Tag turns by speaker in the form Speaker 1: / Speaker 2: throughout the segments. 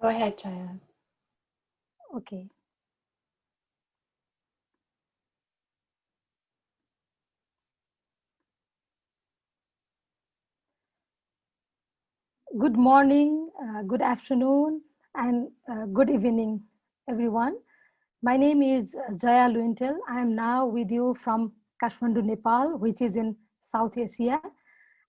Speaker 1: Go ahead, Jaya.
Speaker 2: Okay. Good morning, uh, good afternoon, and uh, good evening, everyone. My name is uh, Jaya Luintel. I am now with you from Kathmandu, Nepal, which is in South Asia.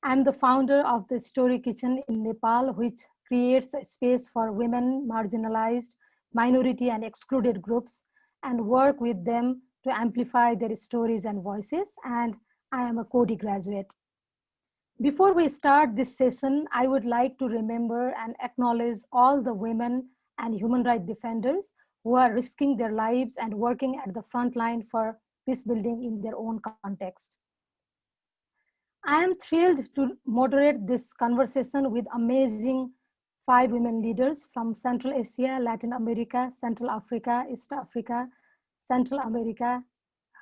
Speaker 2: I'm the founder of the Story Kitchen in Nepal, which creates space for women, marginalized, minority and excluded groups and work with them to amplify their stories and voices. And I am a Coady graduate. Before we start this session, I would like to remember and acknowledge all the women and human rights defenders who are risking their lives and working at the front line for peace building in their own context. I am thrilled to moderate this conversation with amazing five women leaders from Central Asia, Latin America, Central Africa, East Africa, Central America,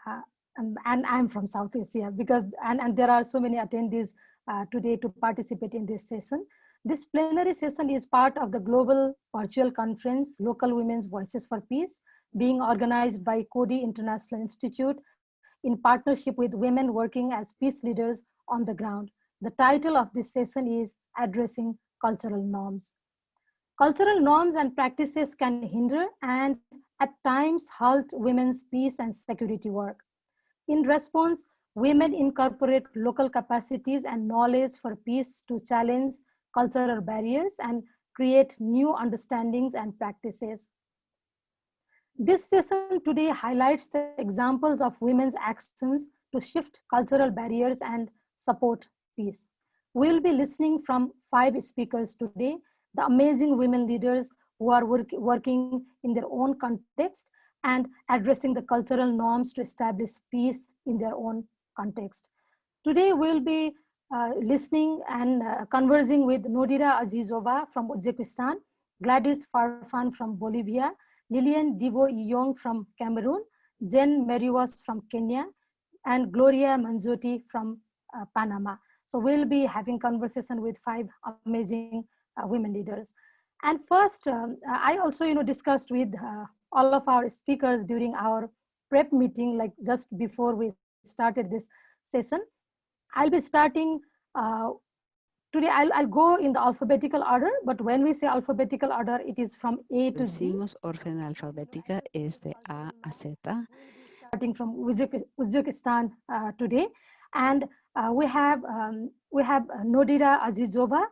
Speaker 2: uh, and, and, I'm from South Asia because, and, and there are so many attendees uh, today to participate in this session. This plenary session is part of the global virtual conference, Local Women's Voices for Peace, being organized by Coady International Institute in partnership with women working as peace leaders on the ground. The title of this session is Addressing cultural norms. Cultural norms and practices can hinder and at times halt women's peace and security work. In response, women incorporate local capacities and knowledge for peace to challenge cultural barriers and create new understandings and practices. This session today highlights the examples of women's actions to shift cultural barriers and support peace. We'll be listening from five speakers today, the amazing women leaders who are work, working in their own context and addressing the cultural norms to establish peace in their own context. Today we'll be uh, listening and uh, conversing with Nodira Azizova from Uzbekistan, Gladys Farfan from Bolivia, Lilian Divo Young from Cameroon, Jen Meriwas from Kenya, and Gloria Manzotti from uh, Panama. So we'll be having conversation with five amazing uh, women leaders. And first, um, I also, you know, discussed with uh, all of our speakers during our prep meeting, like just before we started this session. I'll be starting uh, today. I'll, I'll go in the alphabetical order, but when we say alphabetical order, it is from A to Z.
Speaker 3: Orden alfabética es de A a Z.
Speaker 2: Starting from Uzbekistan uh, today. And uh, we have um, we have Nodira Azizova,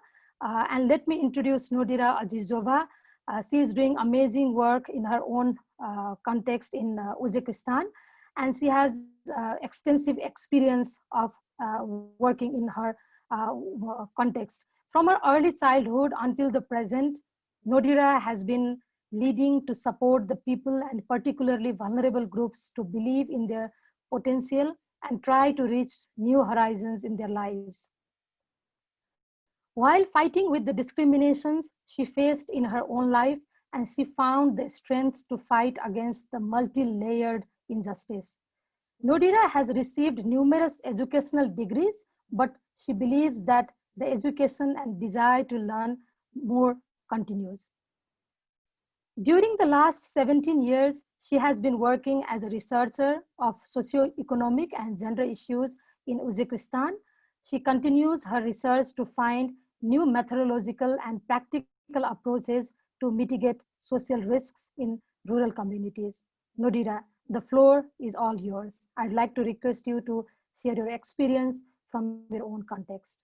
Speaker 2: uh, and let me introduce Nodira Azizova. Uh, she is doing amazing work in her own uh, context in uh, Uzbekistan, and she has uh, extensive experience of working in her context. From her early childhood until the present, Nodira has been leading to support the people and particularly vulnerable groups to believe in their potential and try to reach new horizons in their lives. While fighting with the discriminations she faced in her own life, and she found the strength to fight against the multi-layered injustice. Nodira has received numerous educational degrees, but she believes that the education and desire to learn more continues. During the last 17 years, she has been working as a researcher of socio-economic and gender issues in Uzbekistan. She continues her research to find new methodological and practical approaches to mitigate social risks in rural communities. Nodira, the floor is all yours. I'd like to request you to share your experience from your own context.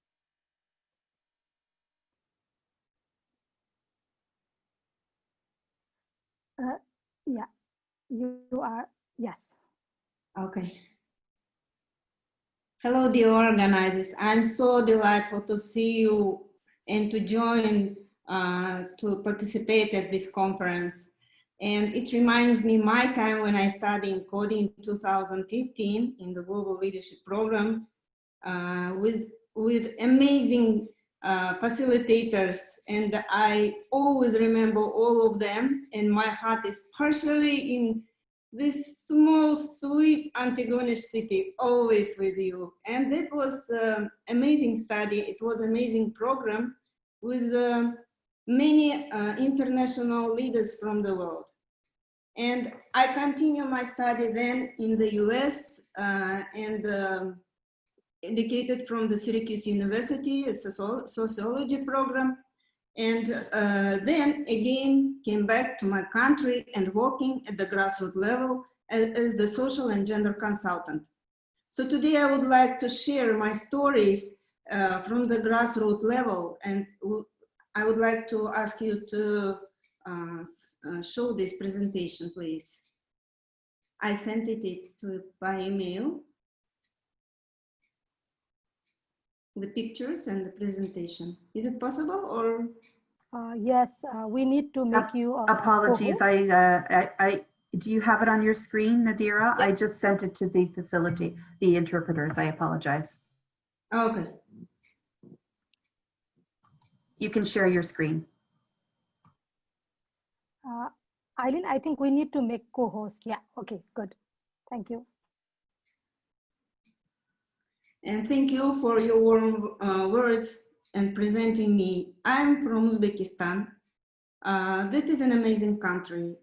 Speaker 2: Uh, yeah, you, are, yes.
Speaker 4: Okay. Hello, dear organizers. I'm so delighted to see you and to join, uh, to participate at this conference. And it reminds me my time when I studied Coady in 2015 in the Global Leadership Program uh, with, with amazing uh, facilitators and I always remember all of them and my heart is partially in this small sweet Antigonish city always with you and that was um, amazing study it was amazing program with uh, many uh, international leaders from the world. And I continue my study then in the US uh, and um, educated from the Syracuse University, as a sociology program. And uh, then again came back to my country and working at the grassroots level as, as the social and gender consultant. So today I would like to share my stories uh, from the grassroots level and I would like to ask you to uh, uh, show this presentation, please. I sent it to by email. The pictures and the presentation. Is it possible or?
Speaker 2: Uh, yes, uh, we need to make you.
Speaker 1: Apologies, I, uh, I, I, do you have it on your screen, Nodira? I just sent it to the facility, the interpreters. I apologize.
Speaker 4: Okay.
Speaker 1: You can share your screen.
Speaker 2: Uh, Eileen, I think we need to make co-host. Yeah, okay, good. Thank you.
Speaker 4: And thank you for your warm uh, words and presenting me. I'm from Uzbekistan. Uh, that is an amazing country,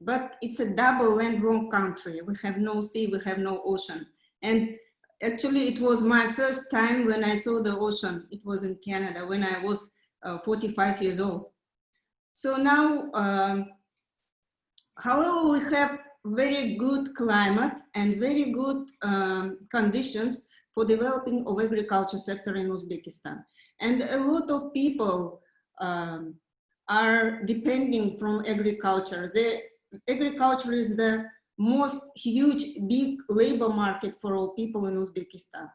Speaker 4: but it's a double landlocked country. We have no sea, we have no ocean. And actually it was my first time when I saw the ocean. It was in Canada when I was uh, 45 years old. So now, um, however, we have very good climate and very good um, conditions for developing of agriculture sector in Uzbekistan. And a lot of people um, are depending from agriculture. The agriculture is the most huge, big labor market for all people in Uzbekistan.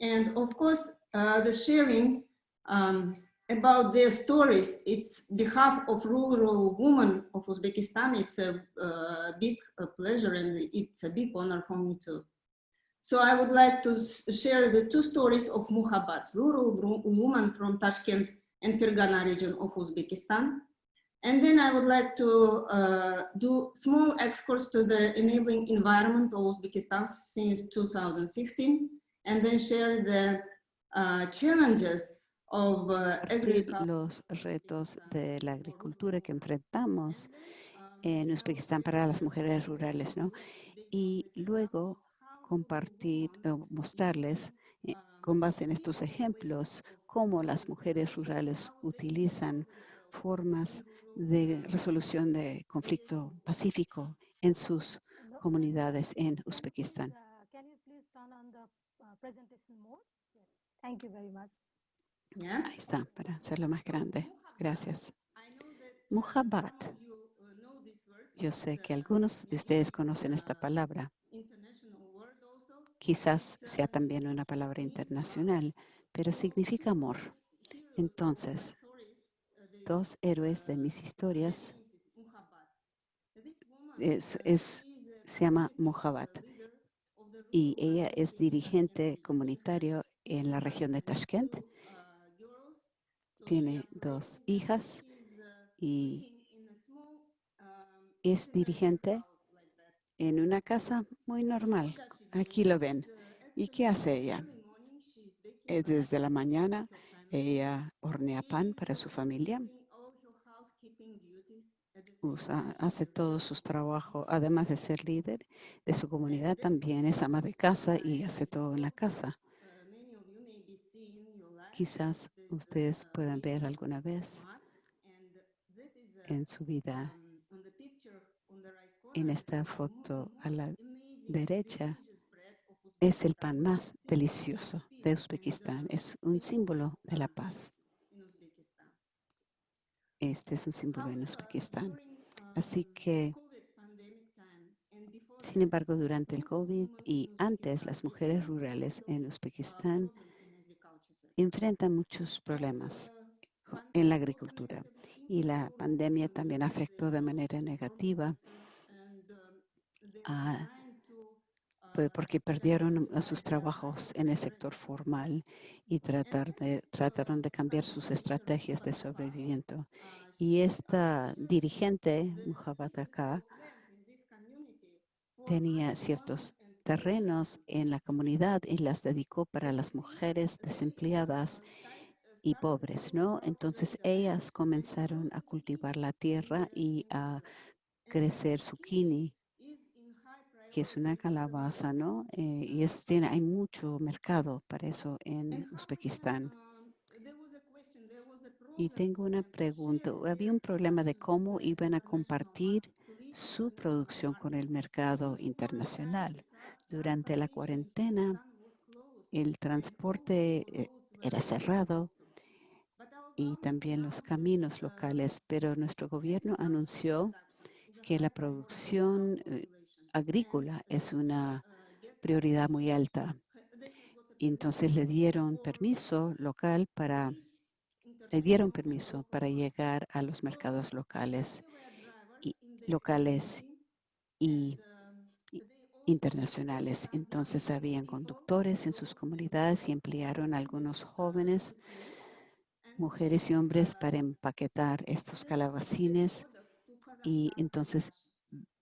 Speaker 4: And of course, uh, the sharing um, about their stories. It's behalf of rural women of Uzbekistan. It's a uh, big uh, pleasure and it's a big honor for me too. So I would like to share the two stories of Muhabbats, rural woman from Tashkent and Fergana region of Uzbekistan. And then I would like to uh, do small excurse to the enabling environment of Uzbekistan since 2016, and then share the uh, challenges
Speaker 3: los retos de la agricultura que enfrentamos en Uzbekistán para las mujeres rurales, ¿no? Y luego compartir, o mostrarles eh, con base en estos ejemplos cómo las mujeres rurales utilizan formas de resolución de conflicto pacífico en sus comunidades en Uzbekistán. Ahí está, para hacerlo más grande. Gracias. Muhabbat. Yo sé que algunos de ustedes conocen esta palabra. Quizás sea también una palabra internacional, pero significa amor. Entonces, dos héroes de mis historias es, se llama Muhabbat y ella es dirigente comunitario en la región de Tashkent tiene dos hijas y es dirigente en una casa muy normal. Aquí lo ven. ¿Y qué hace ella? Desde la mañana ella hornea pan para su familia. Hace todos sus trabajos, además de ser líder de su comunidad, también es ama de casa y hace todo en la casa. Quizás ustedes puedan ver alguna vez en su vida. En esta foto a la derecha es el pan más delicioso de Uzbekistán. Es un símbolo de la paz. Este es un símbolo en Uzbekistán. Así que, sin embargo, durante el COVID y antes, las mujeres rurales en Uzbekistán enfrentan muchos problemas en la agricultura y la pandemia también afectó de manera negativa pues, porque perdieron sus trabajos en el sector formal y tratar de, trataron de cambiar sus estrategias de sobrevivimiento. Y esta dirigente, Muhabbat tenía ciertos terrenos en la comunidad y las dedicó para las mujeres desempleadas y pobres, ¿no? Entonces ellas comenzaron a cultivar la tierra y a crecer zucchini, que es una calabaza, ¿no? Eh, y es, tiene, hay mucho mercado para eso en Uzbekistán. Y tengo una pregunta. Había un problema de cómo iban a compartir su producción con el mercado internacional. Durante la cuarentena, el transporte eh, era cerrado y también los caminos locales, pero nuestro gobierno anunció que la producción eh, agrícola es una prioridad muy alta. Y entonces le dieron permiso local para, le dieron permiso para llegar a los mercados locales locales y, y internacionales. Entonces habían conductores en sus comunidades y emplearon a algunos jóvenes, mujeres y hombres para empaquetar estos calabacines y entonces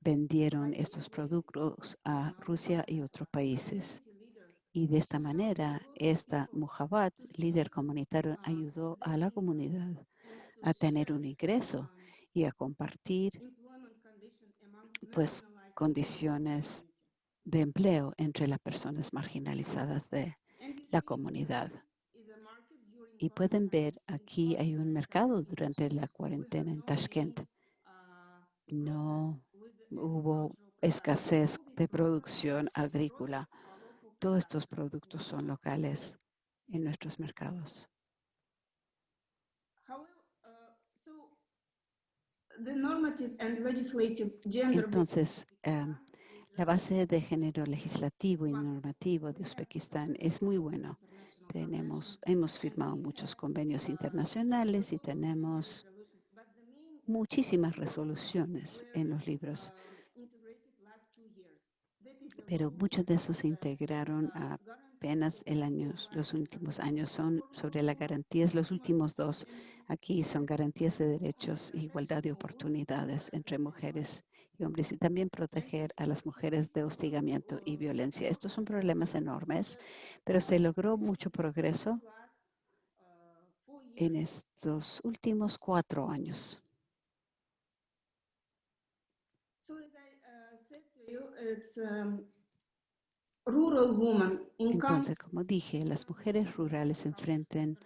Speaker 3: vendieron estos productos a Rusia y otros países. Y de esta manera, esta Mujabat, líder comunitario, ayudó a la comunidad a tener un ingreso y a compartir pues condiciones de empleo entre las personas marginalizadas de la comunidad. Y pueden ver aquí hay un mercado durante la cuarentena en Tashkent. No hubo escasez de producción agrícola. Todos estos productos son locales en nuestros mercados. Entonces, um, la base de género legislativo y normativo de Uzbekistán es muy bueno. Tenemos, hemos firmado muchos convenios internacionales y tenemos muchísimas resoluciones en los libros, pero muchos de esos se integraron apenas el año, los últimos años son sobre las garantías, los últimos dos aquí son garantías de derechos igualdad de oportunidades entre mujeres y hombres y también proteger a las mujeres de hostigamiento y violencia. Estos son problemas enormes, pero se logró mucho progreso en estos últimos cuatro años. Entonces, como dije, las mujeres rurales enfrentan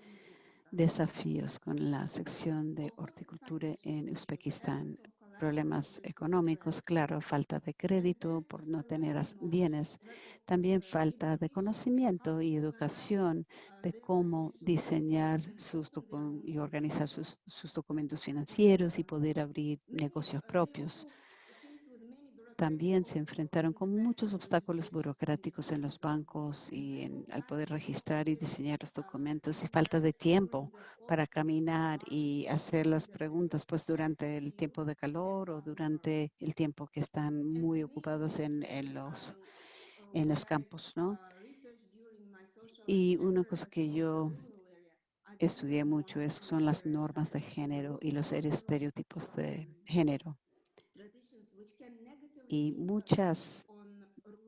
Speaker 3: desafíos con la sección de horticultura en Uzbekistán. Problemas económicos, claro, falta de crédito por no tener bienes. También falta de conocimiento y educación de cómo diseñar sus y organizar sus documentos financieros y poder abrir negocios propios también se enfrentaron con muchos obstáculos burocráticos en los bancos y en, al poder registrar y diseñar los documentos y falta de tiempo para caminar y hacer las preguntas pues durante el tiempo de calor o durante el tiempo que están muy ocupados en, en los, en los campos, ¿no? Y una cosa que yo estudié mucho es, son las normas de género y los estereotipos de género y muchas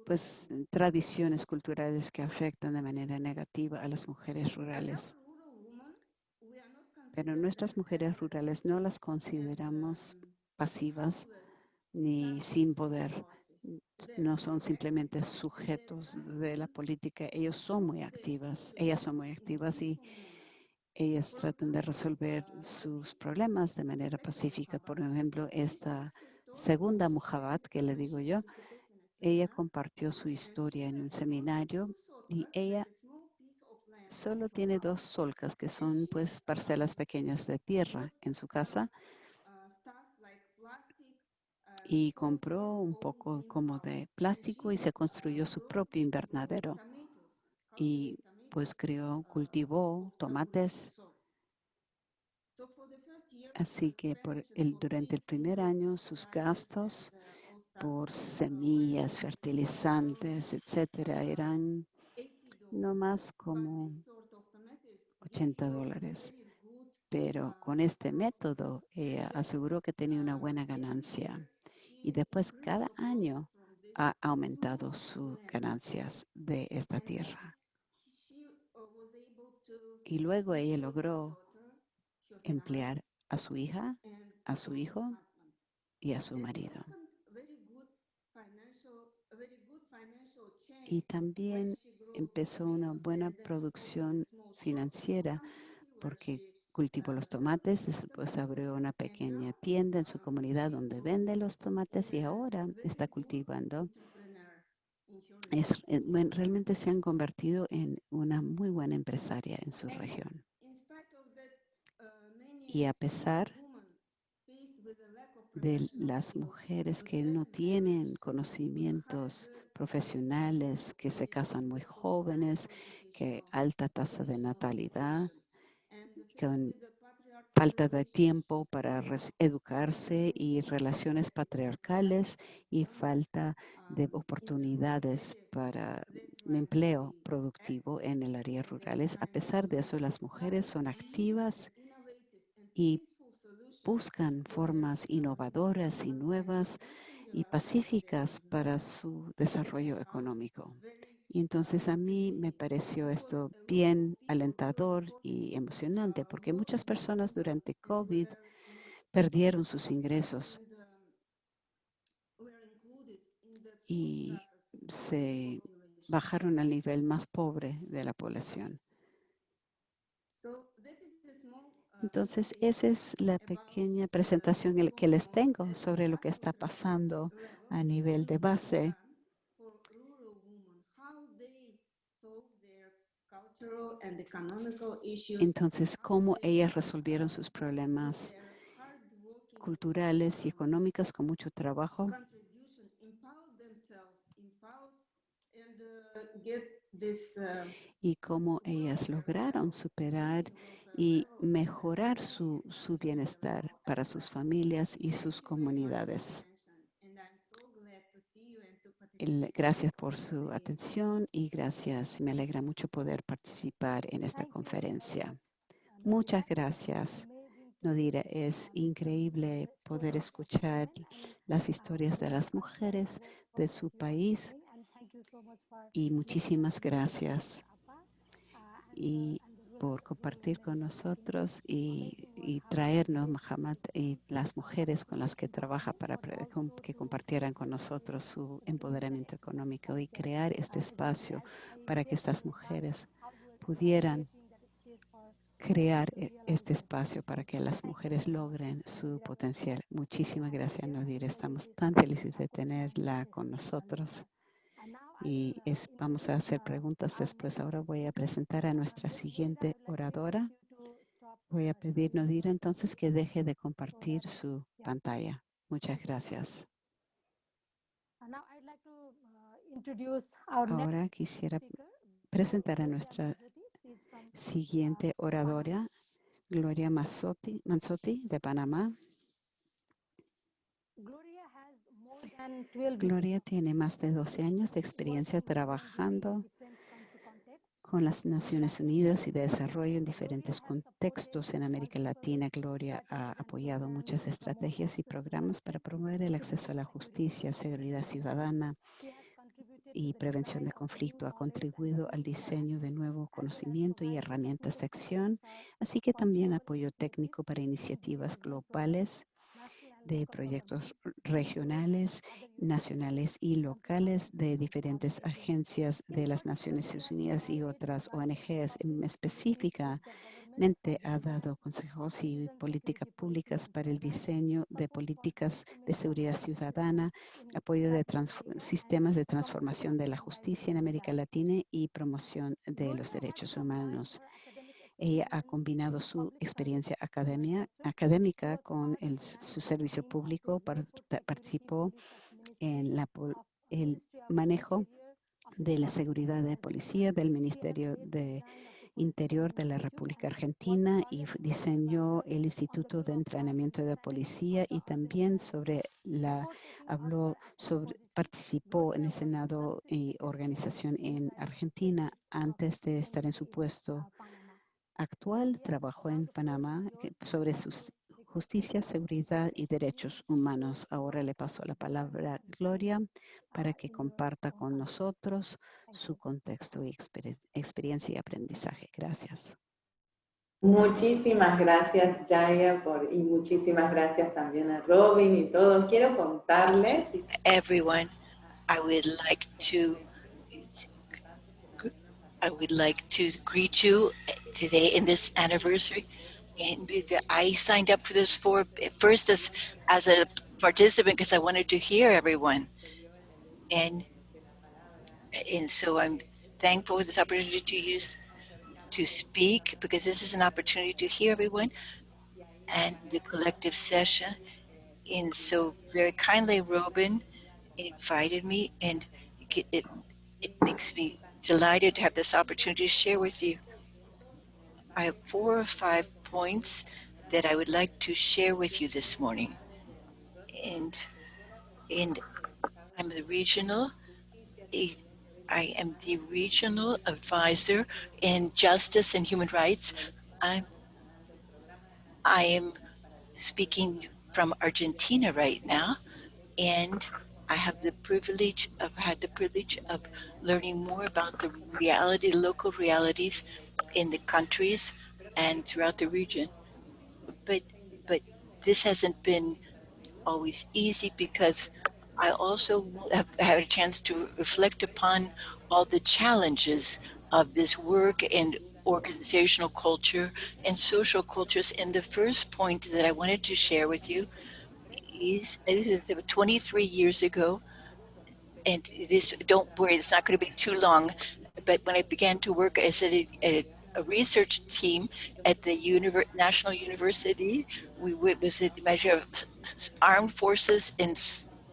Speaker 3: pues, tradiciones culturales que afectan de manera negativa a las mujeres rurales. Pero nuestras mujeres rurales no las consideramos pasivas ni sin poder. No son simplemente sujetos de la política. Ellos son muy activas. Ellas son muy activas y ellas tratan de resolver sus problemas de manera pacífica. Por ejemplo, esta segunda Muhabat, que le digo yo, ella compartió su historia en un seminario y ella solo tiene dos solcas, que son pues parcelas pequeñas de tierra en su casa. Y compró un poco como de plástico y se construyó su propio invernadero. Y pues creó, cultivó tomates Así que por el, durante el primer año sus gastos por semillas, fertilizantes, etcétera, eran no más como 80 dólares. Pero con este método ella aseguró que tenía una buena ganancia. Y después cada año ha aumentado sus ganancias de esta tierra Y luego ella logró emplear a su hija, a su hijo y a su marido. Y también empezó una buena producción financiera porque cultivó los tomates, después abrió una pequeña tienda en su comunidad donde vende los tomates y ahora está cultivando. Es, eh, realmente se han convertido en una muy buena empresaria en su región. Y a pesar de las mujeres que no tienen conocimientos profesionales, que se casan muy jóvenes, que alta tasa de natalidad, con falta de tiempo para educarse y relaciones patriarcales y falta de oportunidades para empleo productivo en el área rurales. A pesar de eso, las mujeres son activas y buscan formas innovadoras y nuevas y pacíficas para su desarrollo económico. Y entonces a mí me pareció esto bien alentador y emocionante porque muchas personas durante COVID perdieron sus ingresos y se bajaron al nivel más pobre de la población. Entonces, esa es la pequeña presentación que les tengo sobre lo que está pasando a nivel de base. Entonces, cómo ellas resolvieron sus problemas culturales y económicos con mucho trabajo y cómo ellas lograron superar y mejorar su, su bienestar para sus familias y sus comunidades. Gracias por su atención y gracias. Me alegra mucho poder participar en esta conferencia. Muchas gracias. Nodira, es increíble poder escuchar las historias de las mujeres de su país y muchísimas gracias por compartir con nosotros y, y traernos, Muhammad, y las mujeres con las que trabaja para que compartieran con nosotros su empoderamiento económico y crear este espacio para que estas mujeres pudieran crear e, este espacio para que las mujeres logren su potencial. Muchísimas gracias, Nodir. Estamos tan felices de tenerla con nosotros y es, vamos a hacer preguntas después. Ahora voy a presentar a nuestra siguiente oradora. Voy a pedir Nodira entonces que deje de compartir su pantalla. Muchas gracias. Ahora quisiera presentar a nuestra siguiente oradora, Gloria Mazzotti, Manzotti de Panamá. Gloria tiene más de 12 años de experiencia trabajando con las Naciones Unidas y de desarrollo en diferentes contextos en América Latina. Gloria ha apoyado muchas estrategias y programas para promover el acceso a la justicia, seguridad ciudadana y prevención de conflicto. Ha contribuido al diseño de nuevo conocimiento y herramientas de acción, así que también apoyo técnico para iniciativas globales de proyectos regionales, nacionales y locales de diferentes agencias de las Naciones Unidas y otras ONGs. Específicamente ha dado consejos y políticas públicas para el diseño de políticas de seguridad ciudadana, apoyo de sistemas de transformación de la justicia en América Latina y promoción de los derechos humanos. Ella ha combinado su experiencia académica con el, su servicio público, participó en la, el manejo de la seguridad de policía del Ministerio de Interior de la República Argentina y diseñó el Instituto de Entrenamiento de Policía y también sobre la, habló sobre, participó en el Senado y organización en Argentina antes de estar en su puesto actual trabajó en Panamá sobre justicia, seguridad y derechos humanos. Ahora le paso la palabra a Gloria para que comparta con nosotros su contexto y experiencia y aprendizaje. Gracias.
Speaker 5: Muchísimas gracias, Jaya, por, y muchísimas gracias también a Robin y todos. Quiero contarles.
Speaker 6: everyone. I would like to I would like to greet you eh, today in this anniversary. And I signed up for this for eh, first as as a participant because I wanted to hear everyone, and and so I'm thankful for this opportunity to use to speak because this is an opportunity to hear everyone and the collective session. And so very kindly, Robin invited me and it, it, it makes me delighted to have this opportunity to share with you. I have four or five points that I would like to share with you this morning. And, and I'm the regional, I am the regional advisor in justice and human rights. I'm, I am speaking from Argentina right now, and I have the privilege of had the privilege of learning more about the reality, local realities in the countries and throughout the region. But but this hasn't been always easy because I also have had a chance to reflect upon all the challenges of this work and organizational culture and social cultures. And the first point that I wanted to share with you is, this is 23 years ago, and this, don't worry, it's not going to be too long, but when I began to work as a, a, a research team at the Univer National University, we was the measure of armed forces in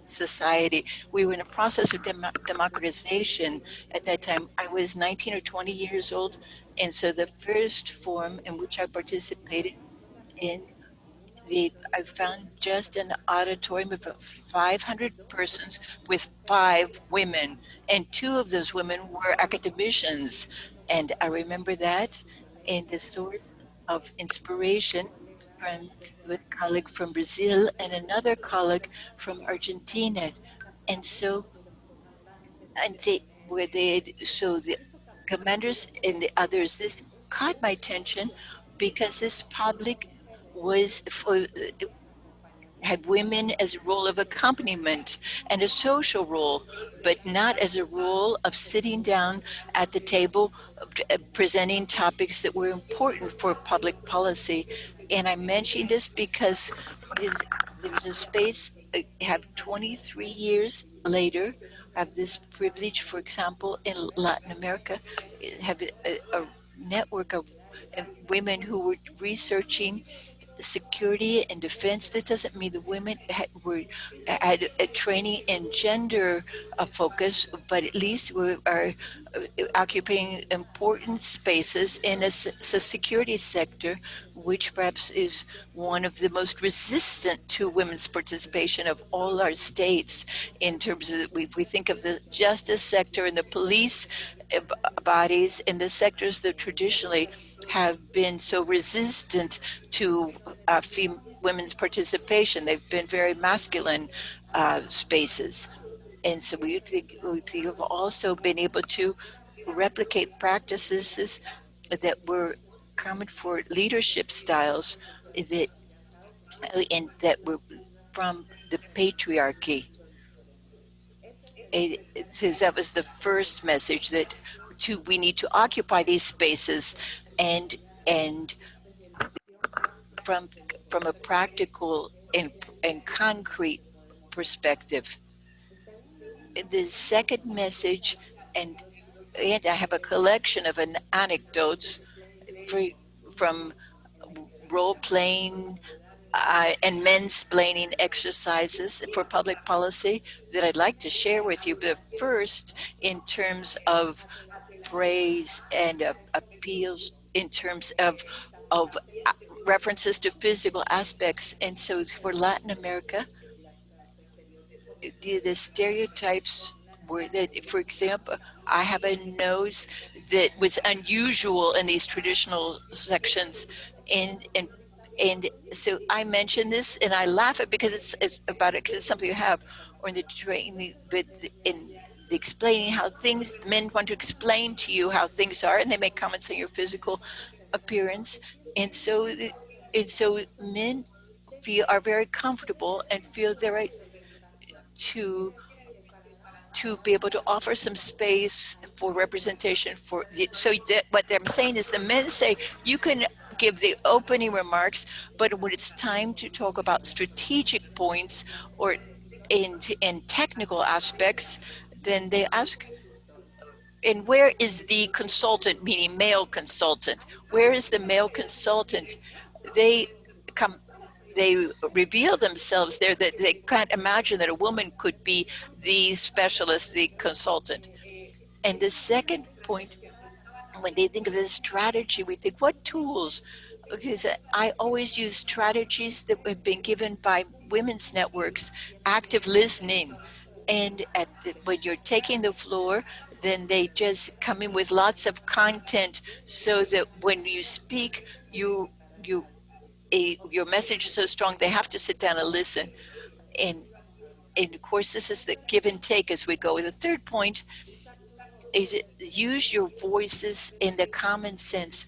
Speaker 6: society. We were in a process of dem democratization at that time. I was 19 or 20 years old. And so the first forum in which I participated in the, I found just an auditorium of 500 persons with five women, and two of those women were academicians. And I remember that in the source of inspiration from a colleague from Brazil and another colleague from Argentina. And so, and they were they, so the commanders and the others, this caught my attention because this public was for had women as a role of accompaniment and a social role, but not as a role of sitting down at the table uh, presenting topics that were important for public policy. And I mention this because there's, there's a space, I uh, have 23 years later, I have this privilege, for example, in Latin America, have a, a network of women who were researching security and defense. This doesn't mean the women had, were had a training in gender uh, focus, but at least we are uh, occupying important spaces in a, security sector, which perhaps is one of the most resistant to women's participation of all our states in terms of, we, we think of the justice sector and the police uh, bodies in the sectors that traditionally have been so resistant to uh, women's participation. They've been very masculine uh, spaces. And so we think we have also been able to replicate practices that were common for leadership styles that and that were from the patriarchy. so that was the first message that to, we need to occupy these spaces and and from from a practical and, and concrete perspective. The second message, and, and I have a collection of an anecdotes for, from role-playing uh, and mansplaining exercises for public policy that I'd like to share with you. But first, in terms of praise and uh, appeals in terms of of uh, references to physical aspects. And so for Latin America, the, the stereotypes were that, for example, I have a nose that was unusual in these traditional sections. And, and, and so I mention this and I laugh at because it's, it's about it because it's something you have or in the training, but in explaining how things, men want to explain to you how things are and they make comments on your physical appearance. And so, and so men feel are very comfortable and feel the right to to be able to offer some space for representation for the, so that what I'm saying is the men say you can give the opening remarks, but when it's time to talk about strategic points or in in technical aspects, then they ask and where is the consultant, meaning male consultant? Where is the male consultant? They come, they reveal themselves there that they can't imagine that a woman could be the specialist, the consultant. And the second point, when they think of this strategy, we think, what tools? Because I always use strategies that have been given by women's networks, active listening. And at the, when you're taking the floor, then they just come in with lots of content so that when you speak, you you a, your message is so strong they have to sit down and listen. And and of course, this is the give and take as we go. The third point is use your voices in the common sense.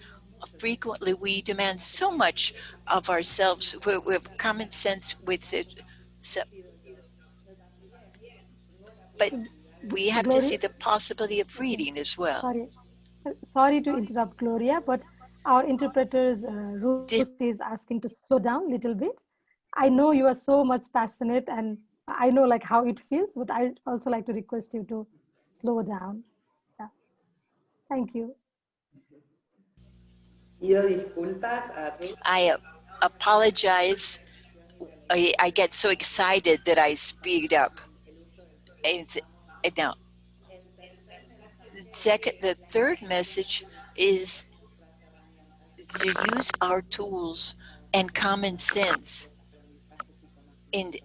Speaker 6: Frequently, we demand so much of ourselves. We, we have common sense with it. So, but we have to see the possibility of reading as well.
Speaker 2: Sorry, sorry to interrupt, Gloria, but our interpreter's uh, Ruth
Speaker 6: Did-
Speaker 2: is asking to slow down a little bit. I know you are so much passionate and I know like how it feels, but I also like to request you to slow down. Yeah. Thank you.
Speaker 5: Pido disculpas a Ruth.
Speaker 6: I uh, apologize. I, I get so excited that I speed up. And, and now, the second, the third message is to use our tools and common sense and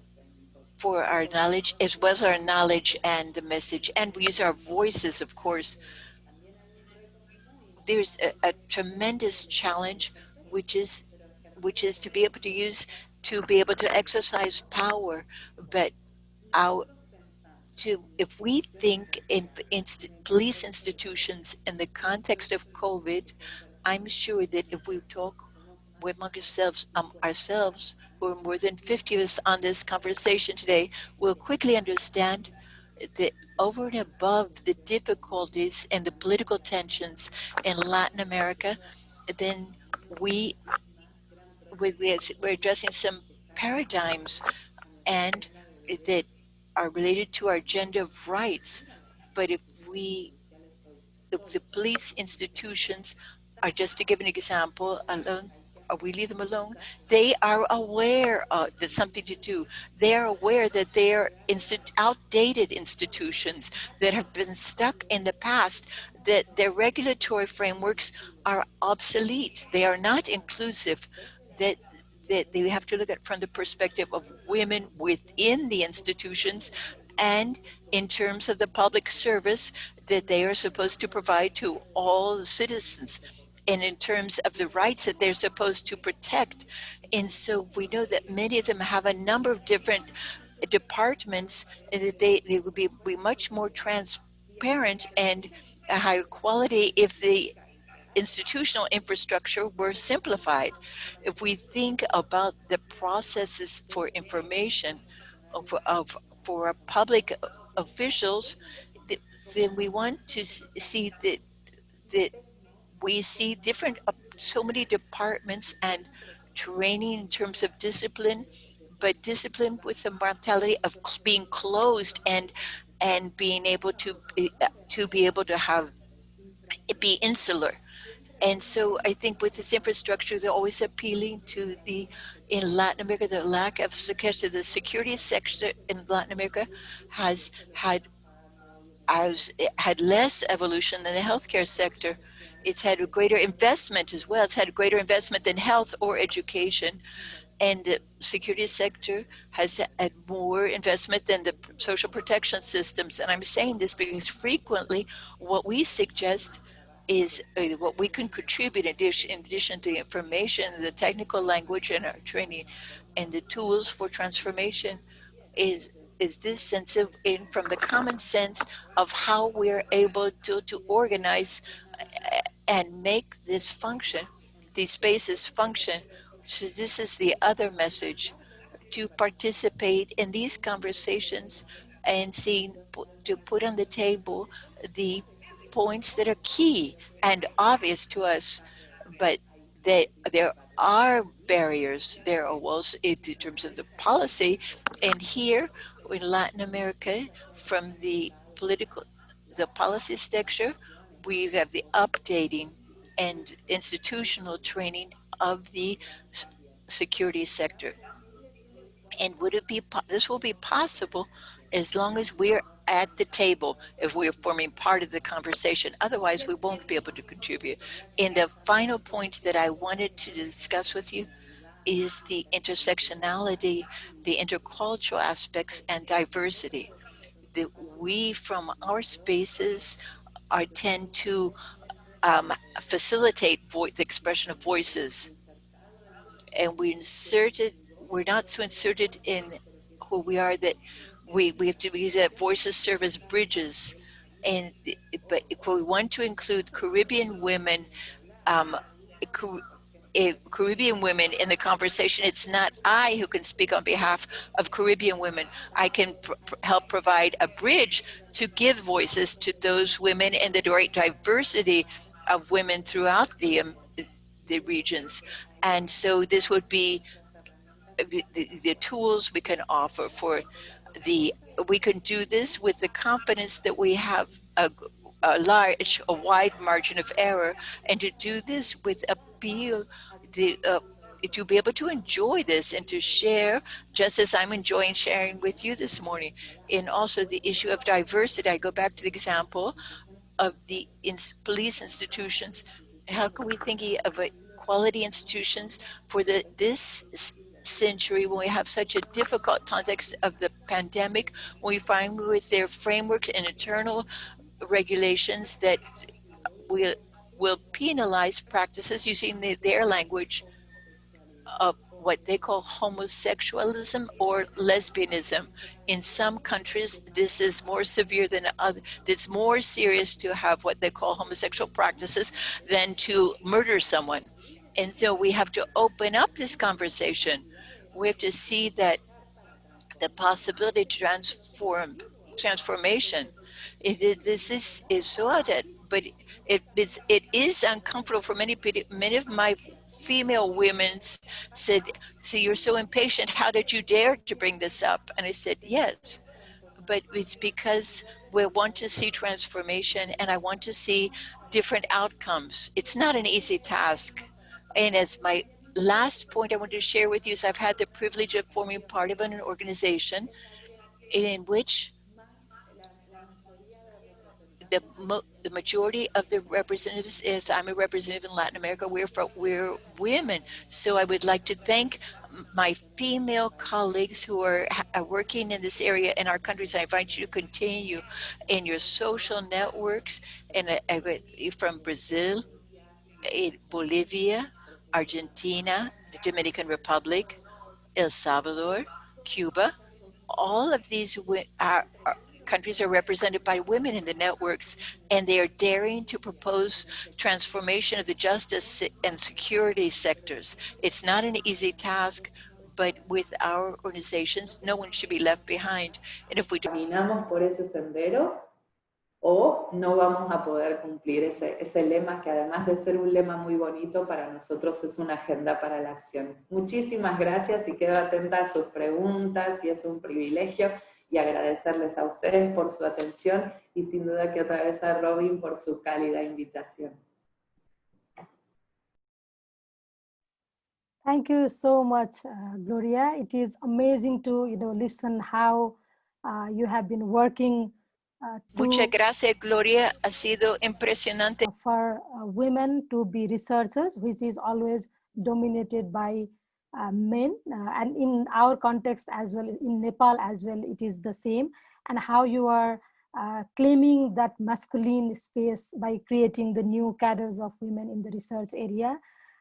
Speaker 6: for our knowledge as well as our knowledge and the message. And we use our voices of course. There's a, a tremendous challenge which is which is to be able to use to be able to exercise power but our to if we think in inst- police institutions in the context of covid i'm sure that if we talk among ourselves um, ourselves who are more than 50 of us on this conversation today will quickly understand that over and above the difficulties and the political tensions in Latin America, then we, we we're addressing some paradigms and that are related to our gender of rights. But if we, if the police institutions are just to give an example alone, we leave them alone, they are aware uh, that something to do. They are aware that they are outdated institutions that have been stuck in the past, that their regulatory frameworks are obsolete. They are not inclusive, that, that they have to look at from the perspective of women within the institutions and in terms of the public service that they are supposed to provide to all citizens and in terms of the rights that they're supposed to protect. And so we know that many of them have a number of different departments and that they, they would be, be much more transparent and a higher quality if the institutional infrastructure were simplified. If we think about the processes for information of, of for public officials, then we want to see that that we see different uh, so many departments and training in terms of discipline but discipline with the mentality of being closed and and being able to be, uh, to be able to have be insular and so i think with this infrastructure they're always appealing to the in latin america the lack of security the security sector in latin america has had has had less evolution than the healthcare sector it's had a greater investment as well. It's had a greater investment than health or education. And the security sector has had more investment than the social protection systems. And I'm saying this because frequently what we suggest is uh, what we can contribute in addition, in addition to the information, the technical language and our training and the tools for transformation is is this sense of in from the common sense of how we're able to, to organize and make this function, these spaces function. So this is the other message to participate in these conversations and see to put on the table the points that are key and obvious to us, but that there are barriers, there are walls in terms of the policy. And here in Latin America, from the political, the policy structure, we have the updating and institutional training of the security sector. And would it be, this will be possible as long as we're at the table, if we're forming part of the conversation. Otherwise, we won't be able to contribute. And the final point that I wanted to discuss with you is the intersectionality, the intercultural aspects and diversity. That we from our spaces are tend to um, facilitate the expression of voices. And we inserted, we're not so inserted in who we are that we, we have to use that voices serve as bridges. And but if we want to include Caribbean women, um, Caribbean women in the conversation, it's not I who can speak on behalf of Caribbean women. I can pr help provide a bridge to give voices to those women and the great diversity of women throughout the, um, the regions. And so this would be the, the, tools we can offer for the, we can do this with the confidence that we have a, a large, a wide margin of error, and to do this with appeal, the, uh, to be able to enjoy this and to share, just as I'm enjoying sharing with you this morning. And also the issue of diversity, I go back to the example of the police institutions. How can we think of quality institutions for the this century when we have such a difficult context of the pandemic, we find with their frameworks and internal regulations that will will penalize practices using the, their language of what they call homosexualism or lesbianism. In some countries, this is more severe than other. It's more serious to have what they call homosexual practices than to murder someone. And so we have to open up this conversation. We have to see that the possibility to transform transformation. This is, is so but it is it is uncomfortable for many many of my female women said, see, you're so impatient. How did you dare to bring this up? And I said, yes, but it's because we want to see transformation and I want to see different outcomes. It's not an easy task. And as my last point I want to share with you is I've had the privilege of forming part of an organization in which the, the majority of the representatives is I'm a representative in Latin America. We're we're women, so I would like to thank my female colleagues who are, are working in this area in our countries. I invite you to continue in your social networks and uh, from Brazil, in Bolivia, Argentina, the Dominican Republic, El Salvador, Cuba. All of these are, are countries are represented by women in the networks, and they are daring to propose transformation of the justice and security sectors. It's not an easy task, but with our organizations, no one should be left behind. And if we
Speaker 5: caminamos por ese sendero, o no vamos a poder cumplir ese, ese lema que además de ser un lema muy bonito, para nosotros es una agenda para la acción. Muchísimas gracias y quedo atenta a sus preguntas y es un privilegio y agradecerles a ustedes por su atención y sin duda que otra vez a Robin por su cálida invitación.
Speaker 2: Thank you so much, uh, Gloria. It is amazing to you know listen how uh, you have been working. Uh,
Speaker 6: Muchas gracias, Gloria. Ha sido impresionante.
Speaker 2: For uh, women to be researchers, which is always dominated by uh, men uh, and in our context as well in Nepal as well it is the same and how you are uh, claiming that masculine space by creating the new cadres of women in the research area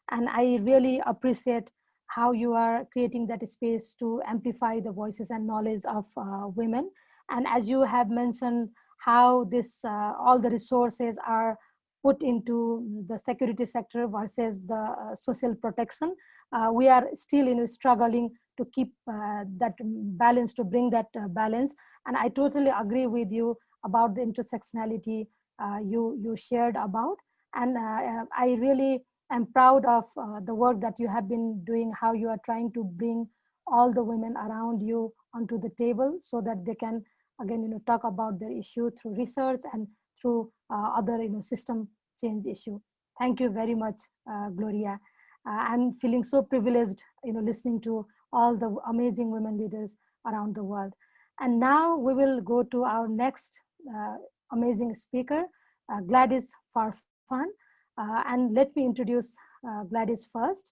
Speaker 2: and I really appreciate how you are creating that space to amplify the voices and knowledge of uh, women and as you have mentioned how this uh, all the resources are put into the security sector versus the uh, social protection. Uh, we are still you know, struggling to keep uh, that balance, to bring that uh, balance. And I totally agree with you about the intersectionality uh, you, you shared about. And I really am proud of the work that you have been doing, how you are trying to bring all the women around you onto the table so that they can, again, you know, talk about their issue through research and through uh, other you know, system change issue. Thank you very much, uh, Gloria. Uh, I'm feeling so privileged, you know, listening to all the amazing women leaders around the world. And now we will go to our next amazing speaker, Gladys Farfan. and let me introduce Gladys first.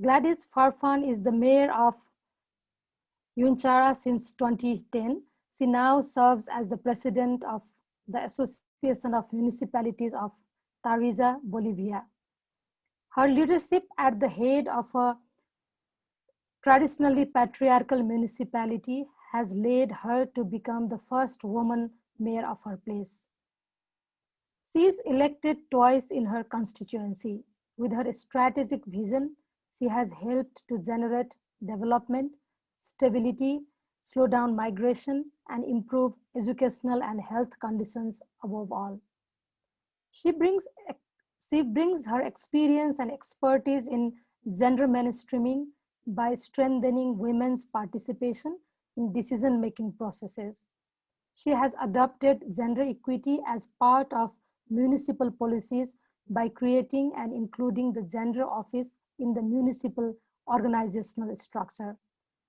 Speaker 2: Gladys Farfan is the mayor of Yunchara since 2010. She now serves as the president of the Association of Municipalities of Tarija, Bolivia. Her leadership at the head of a traditionally patriarchal municipality has led her to become the first woman mayor of her place. She is elected twice in her constituency. With her strategic vision, she has helped to generate development, stability, slow down migration, and improve educational and health conditions above all. She brings, she brings her experience and expertise in gender mainstreaming by strengthening women's participation in decision-making processes. She has adopted gender equity as part of municipal policies by creating and including the gender office in the municipal organizational structure.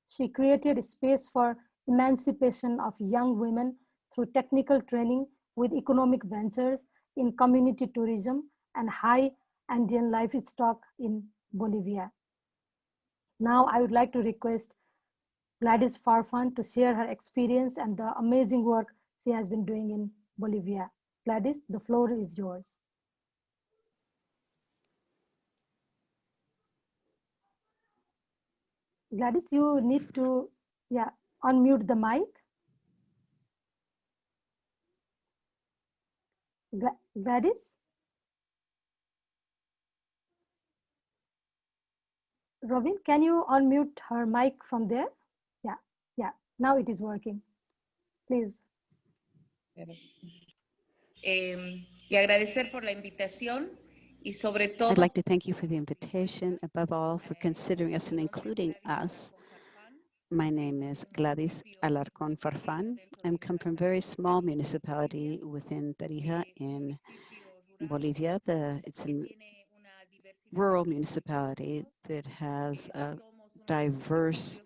Speaker 2: She created space for emancipation of young women through technical training with economic ventures in community tourism and high Andean livestock in Bolivia. Now I would like to request Gladys Farfan to share her experience and the amazing work she has been doing in Bolivia. Gladys, the floor is yours. Gladys, you need to, yeah, unmute the mic. Gladys? Robin, can you unmute her mic from there? Yeah, yeah, now it is working. Please.
Speaker 7: Eh, y agradecer por la invitación y sobre todo.
Speaker 3: I'd like to thank you for the invitation, above all for considering us and including us. My name is Gladys Alarcón Farfán. I come from a very small municipality within Tarija in Bolivia. The, it's a rural municipality that has a diverse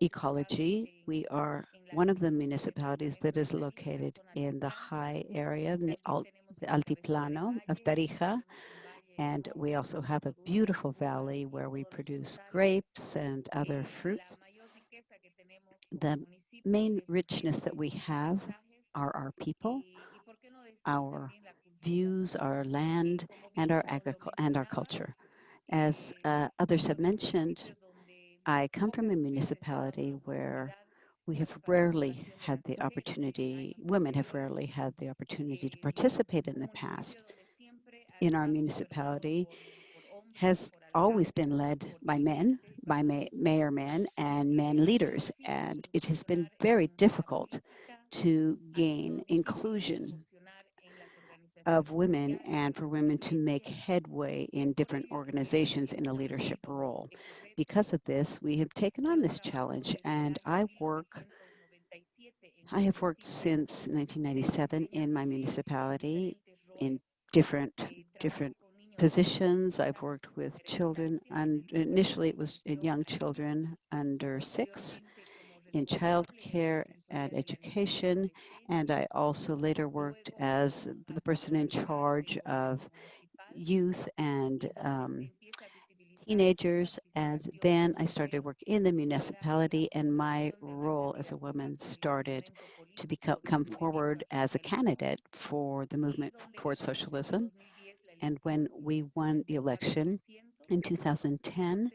Speaker 3: ecology. We are one of the municipalities that is located in the high area, in the, the altiplano of Tarija, and we also have a beautiful valley where we produce grapes and other fruits. The main richness that we have are our people, our views, our land, and our agriculture and our culture. As uh, others have mentioned, I come from a municipality where we have rarely had the opportunity, women have rarely had the opportunity to participate in the past in our municipality has always been led by men, by mayor men and men leaders. And it has been very difficult to gain inclusion of women and for women to make headway in different organizations in a leadership role. Because of this, we have taken on this challenge and I work I have worked since 1997 in my municipality in different different positions. I've worked with children, and initially it was in young children under six, in childcare and education, and I also later worked as the person in charge of youth and um, teenagers, and then I started work in the municipality, and my role as a woman started to become come forward as a candidate for the movement towards socialism. And when we won the election in 2010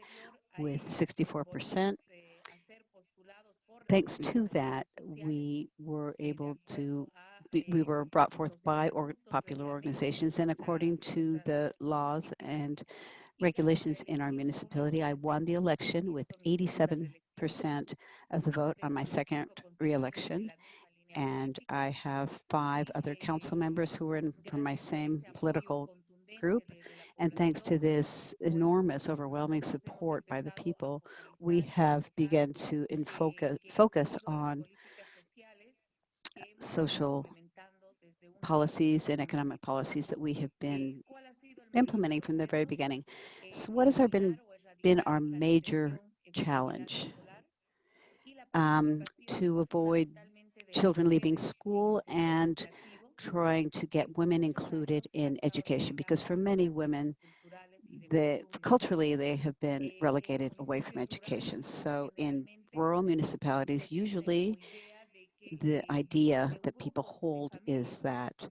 Speaker 3: with 64%, thanks to that, we were able to we, we were brought forth by or popular organizations and according to the laws and regulations in our municipality, I won the election with 87% of the vote on my second reelection. And I have five other council members who are in from my same political group. And thanks to this enormous, overwhelming support by the people, we have begun to focus, focus on social policies and economic policies that we have been implementing from the very beginning. So what has our been, been our major challenge? Um, to avoid children leaving school and trying to get women included in education because for many women, the, culturally they have been relegated away from education. So in rural municipalities, usually the idea that people hold is that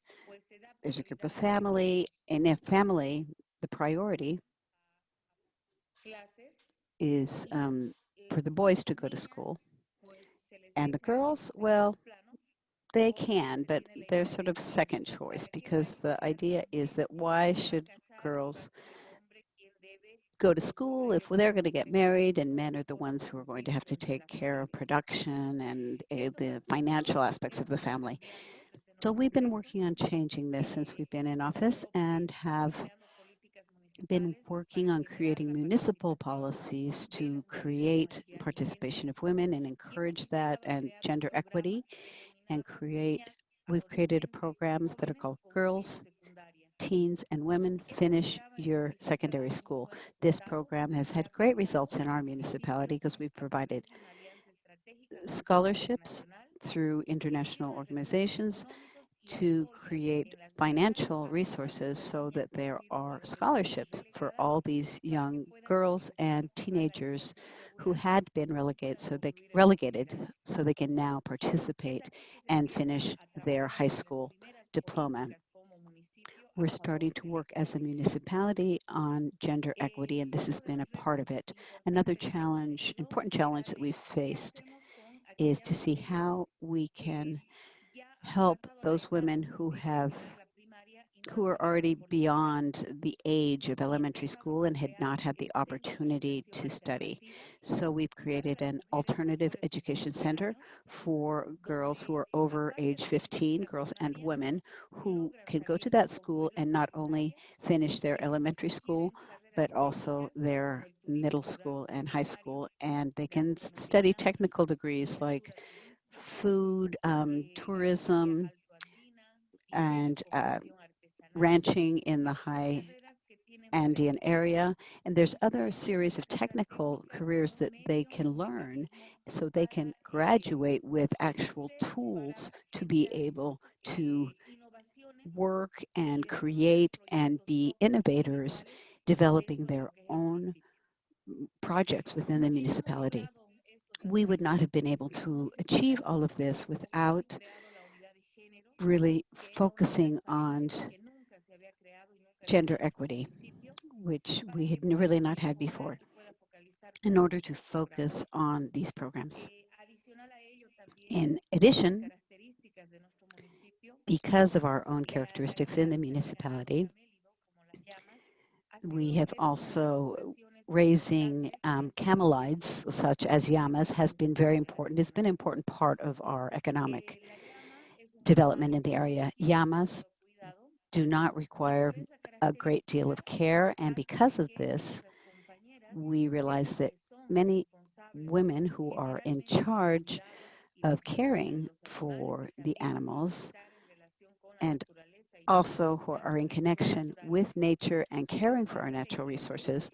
Speaker 3: there's a group of family, and if family, the priority is um, for the boys to go to school. And the girls, well, they can, but they're sort of second choice because the idea is that why should girls go to school if they're going to get married and men are the ones who are going to have to take care of production and uh, the financial aspects of the family. So we've been working on changing this since we've been in office and have been working on creating municipal policies to create participation of women and encourage that and gender equity and create, we've created programs that are called Girls, Teens, and Women Finish Your Secondary School. This program has had great results in our municipality because we've provided scholarships through international organizations to create financial resources so that there are scholarships for all these young girls and teenagers who had been relegated so they relegated so they can now participate and finish their high school diploma. We're starting to work as a municipality on gender equity, and this has been a part of it. Another challenge, important challenge that we've faced is to see how we can help those women who have who are already beyond the age of elementary school and had not had the opportunity to study. So we've created an alternative education center for girls who are over age 15, girls and women, who can go to that school and not only finish their elementary school, but also their middle school and high school. And they can study technical degrees like food, um, tourism, and uh, ranching in the high Andean area. And there's other series of technical careers that they can learn so they can graduate with actual tools to be able to work and create and be innovators, developing their own projects within the municipality. We would not have been able to achieve all of this without really focusing on gender equity, which we had really not had before, in order to focus on these programs. In addition, because of our own characteristics in the municipality, we have also raising um, camelids such as llamas has been very important. It's been an important part of our economic development in the area. Llamas do not require a great deal of care. And because of this, we realize that many women who are in charge of caring for the animals and also who are in connection with nature and caring for our natural resources,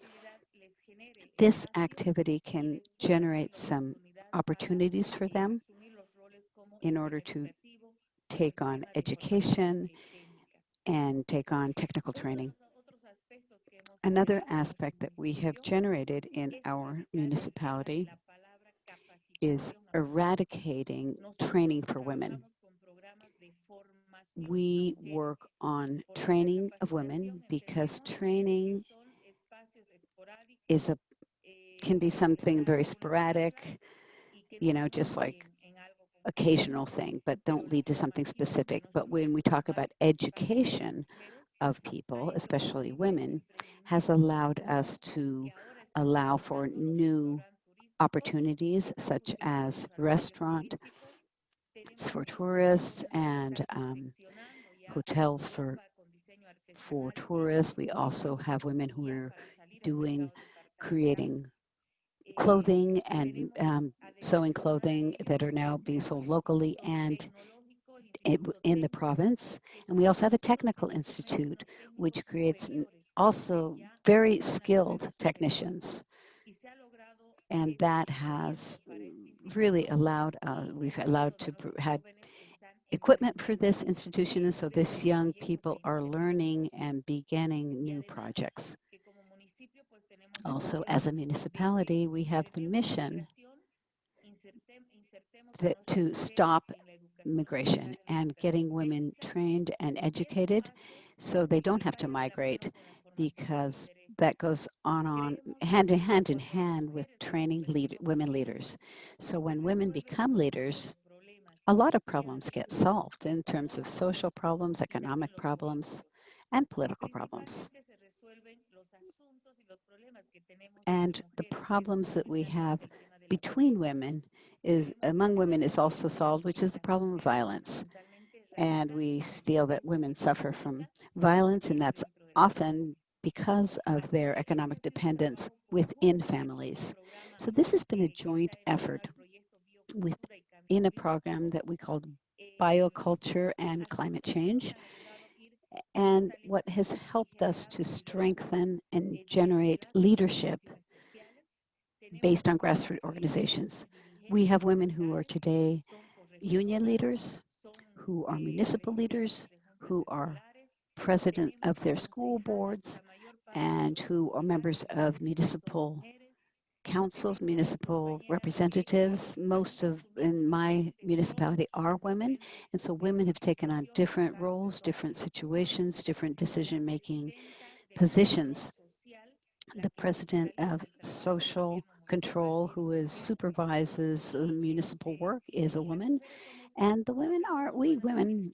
Speaker 3: this activity can generate some opportunities for them in order to take on education and take on technical training. Another aspect that we have generated in our municipality is eradicating training for women. We work on training of women because training is a can be something very sporadic, you know, just like occasional thing, but don't lead to something specific. But when we talk about education of people, especially women, has allowed us to allow for new opportunities such as restaurant for tourists and um, hotels for for tourists. We also have women who are doing, creating clothing and um, sewing clothing that are now being sold locally and in the province. And we also have a technical institute, which creates also very skilled technicians. And that has really allowed, uh, we've allowed to had equipment for this institution. And so this young people are learning and beginning new projects. Also, as a municipality, we have the mission to, to stop migration and getting women trained and educated so they don't have to migrate because that goes on on hand in hand in hand with training lead, women leaders. So when women become leaders, a lot of problems get solved in terms of social problems, economic problems, and political problems. And the problems that we have between women is among women is also solved, which is the problem of violence. And we feel that women suffer from violence, and that's often because of their economic dependence within families. So this has been a joint effort within a program that we called Bioculture and Climate Change. And what has helped us to strengthen and generate leadership based on grassroots organizations. We have women who are today union leaders, who are municipal leaders, who are president of their school boards, and who are members of municipal councils, municipal representatives. Most of, in my municipality, are women. And so women have taken on different roles, different situations, different decision-making positions. The president of social control who is supervises municipal work is a woman. And the women are, we women,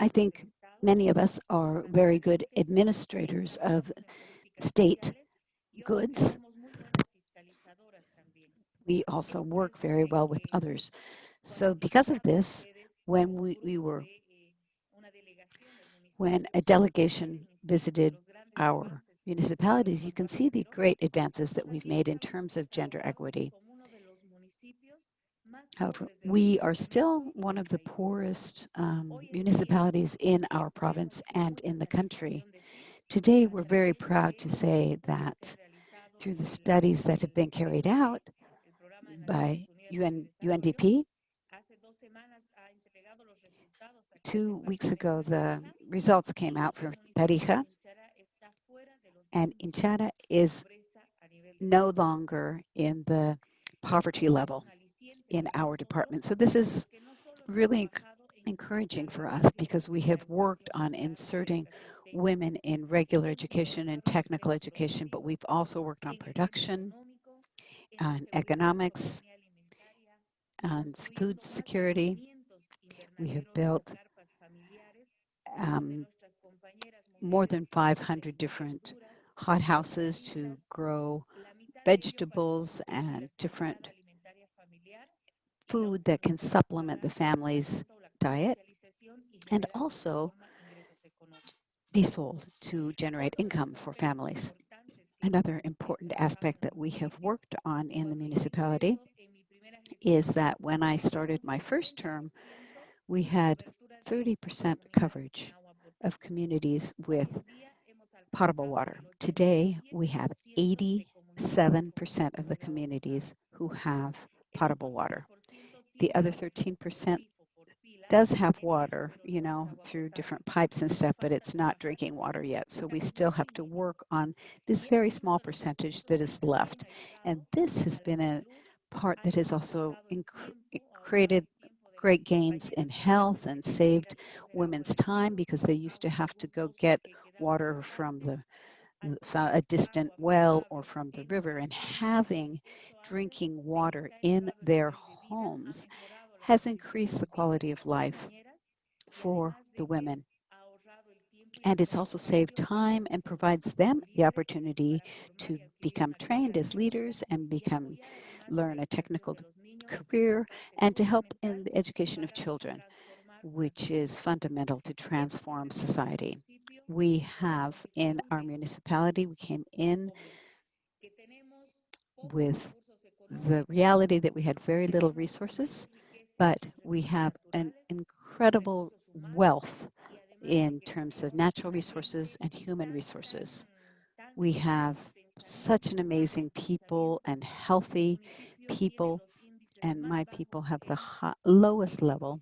Speaker 3: I think many of us are very good administrators of state goods we also work very well with others. So because of this, when we, we were, when a delegation visited our municipalities, you can see the great advances that we've made in terms of gender equity. However, we are still one of the poorest um, municipalities in our province and in the country. Today, we're very proud to say that through the studies that have been carried out, by UN, UNDP. Two weeks ago, the results came out for Tarija, and Yunchara is no longer in the poverty level in our department. So this is really encouraging for us because we have worked on inserting women in regular education and technical education, but we've also worked on production, on economics, on food security. We have built um, more than 500 different hothouses to grow vegetables and different food that can supplement the family's diet and also be sold to generate income for families. Another important aspect that we have worked on in the municipality is that when I started my first term, we had 30% coverage of communities with potable water. Today, we have 87% of the communities who have potable water. The other 13% does have water, you know, through different pipes and stuff, but it's not drinking water yet. So we still have to work on this very small percentage that is left. And this has been a part that has also created great gains in health and saved women's time because they used to have to go get water from the a distant well or from the river and having drinking water in their homes has increased the quality of life for the women. And it's also saved time and provides them the opportunity to become trained as leaders and become learn a technical career and to help in the education of children, which is fundamental to transform society. We have in our municipality, we came in with the reality that we had very little resources, but we have an incredible wealth in terms of natural resources and human resources. We have such an amazing people and healthy people, and my people have the lowest level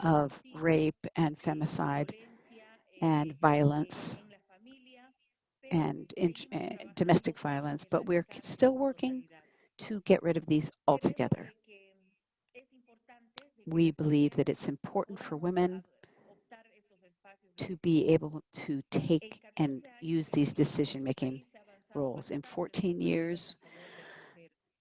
Speaker 3: of rape and femicide and violence and uh, domestic violence, but we're still working to get rid of these altogether. We believe that it's important for women to be able to take and use these decision-making roles. In 14 years,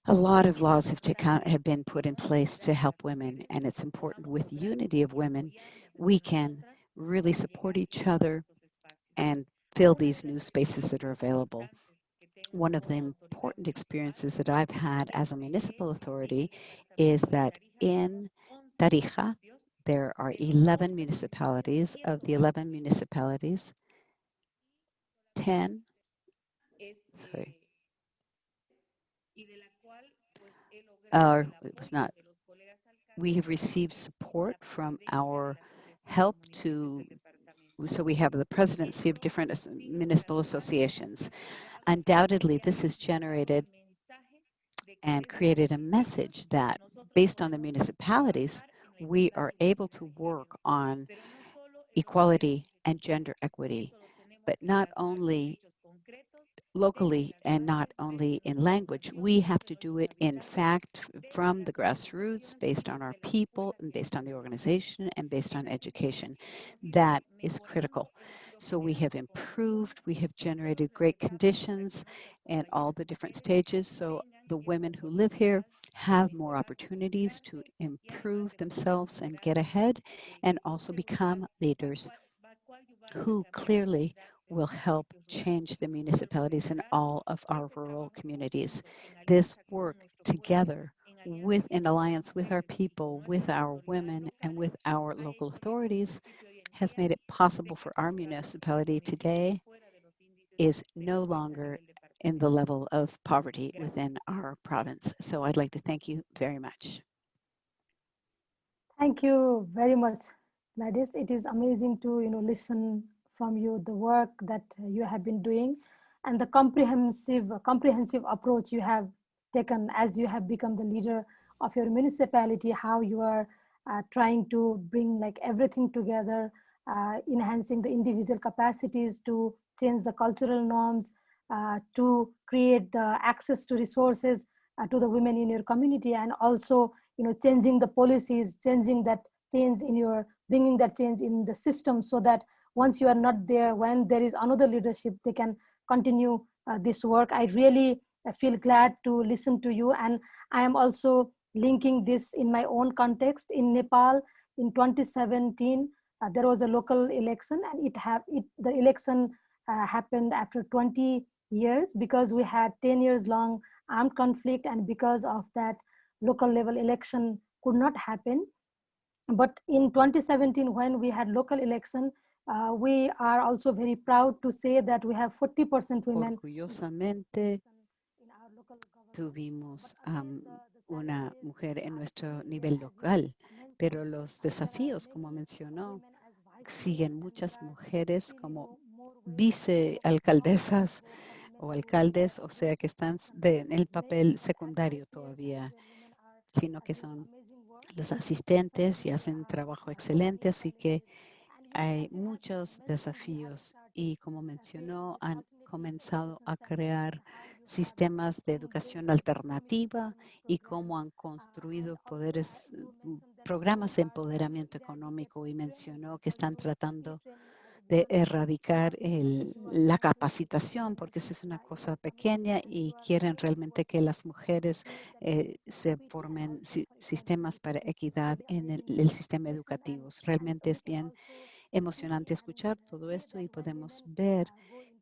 Speaker 3: a lot of laws have, taken, have been put in place to help women, and it's important with unity of women, we can really support each other and fill these new spaces that are available. One of the important experiences that I've had as a municipal authority is that in Tarija, there are 11 municipalities. Of the 11 municipalities, 10, sorry, uh, it was not, we have received support from our help to, so we have the presidency of different municipal associations. Undoubtedly, this has generated and created a message that based on the municipalities, we are able to work on equality and gender equity, but not only locally and not only in language. We have to do it in fact from the grassroots based on our people and based on the organization and based on education. That is critical. So we have improved, we have generated great conditions in all the different stages. So the women who live here have more opportunities to improve themselves and get ahead and also become leaders who clearly will help change the municipalities in all of our rural communities. This work together with an alliance with our people, with our women, and with our local authorities has made it possible for our municipality today is no longer in the level of poverty within our province. So I'd like to thank you very much.
Speaker 2: Thank you very much, Gladys. It is amazing to you know listen from you the work that you have been doing and the comprehensive comprehensive approach you have taken as you have become the leader of your municipality how you are uh, trying to bring like everything together uh, enhancing the individual capacities to change the cultural norms to create the access to resources uh, to the women in your community and also you know changing the policies changing that change in your bringing that change in the system so that once you are not there, when there is another leadership, they can continue uh, this work. I really uh, feel glad to listen to you. And I am also linking this in my own context. In Nepal, in 2017, uh, there was a local election and it have it the election uh, happened after 20 years because we had 10 years long armed conflict and because of that local level election could not happen but in 2017 when we had local election uh, we are also very proud to say that we have 40% women.
Speaker 3: Orgullosamente tuvimos um, una mujer en nuestro nivel local, pero los desafíos, como mencionó, siguen muchas mujeres como vicealcaldesas o alcaldes, o sea que están en el papel secundario todavía, sino que son los asistentes y hacen trabajo excelente, así que hay muchos desafíos. Y como mencionó, han comenzado a crear sistemas de educación alternativa y cómo han construido poderes, programas de empoderamiento económico y mencionó que están tratando de erradicar el- la capacitación, porque esa es una cosa pequeña y quieren realmente que las mujeres eh, se formen si- sistemas para equidad en el, sistema educativo. Realmente es bien emocionante escuchar todo esto y podemos ver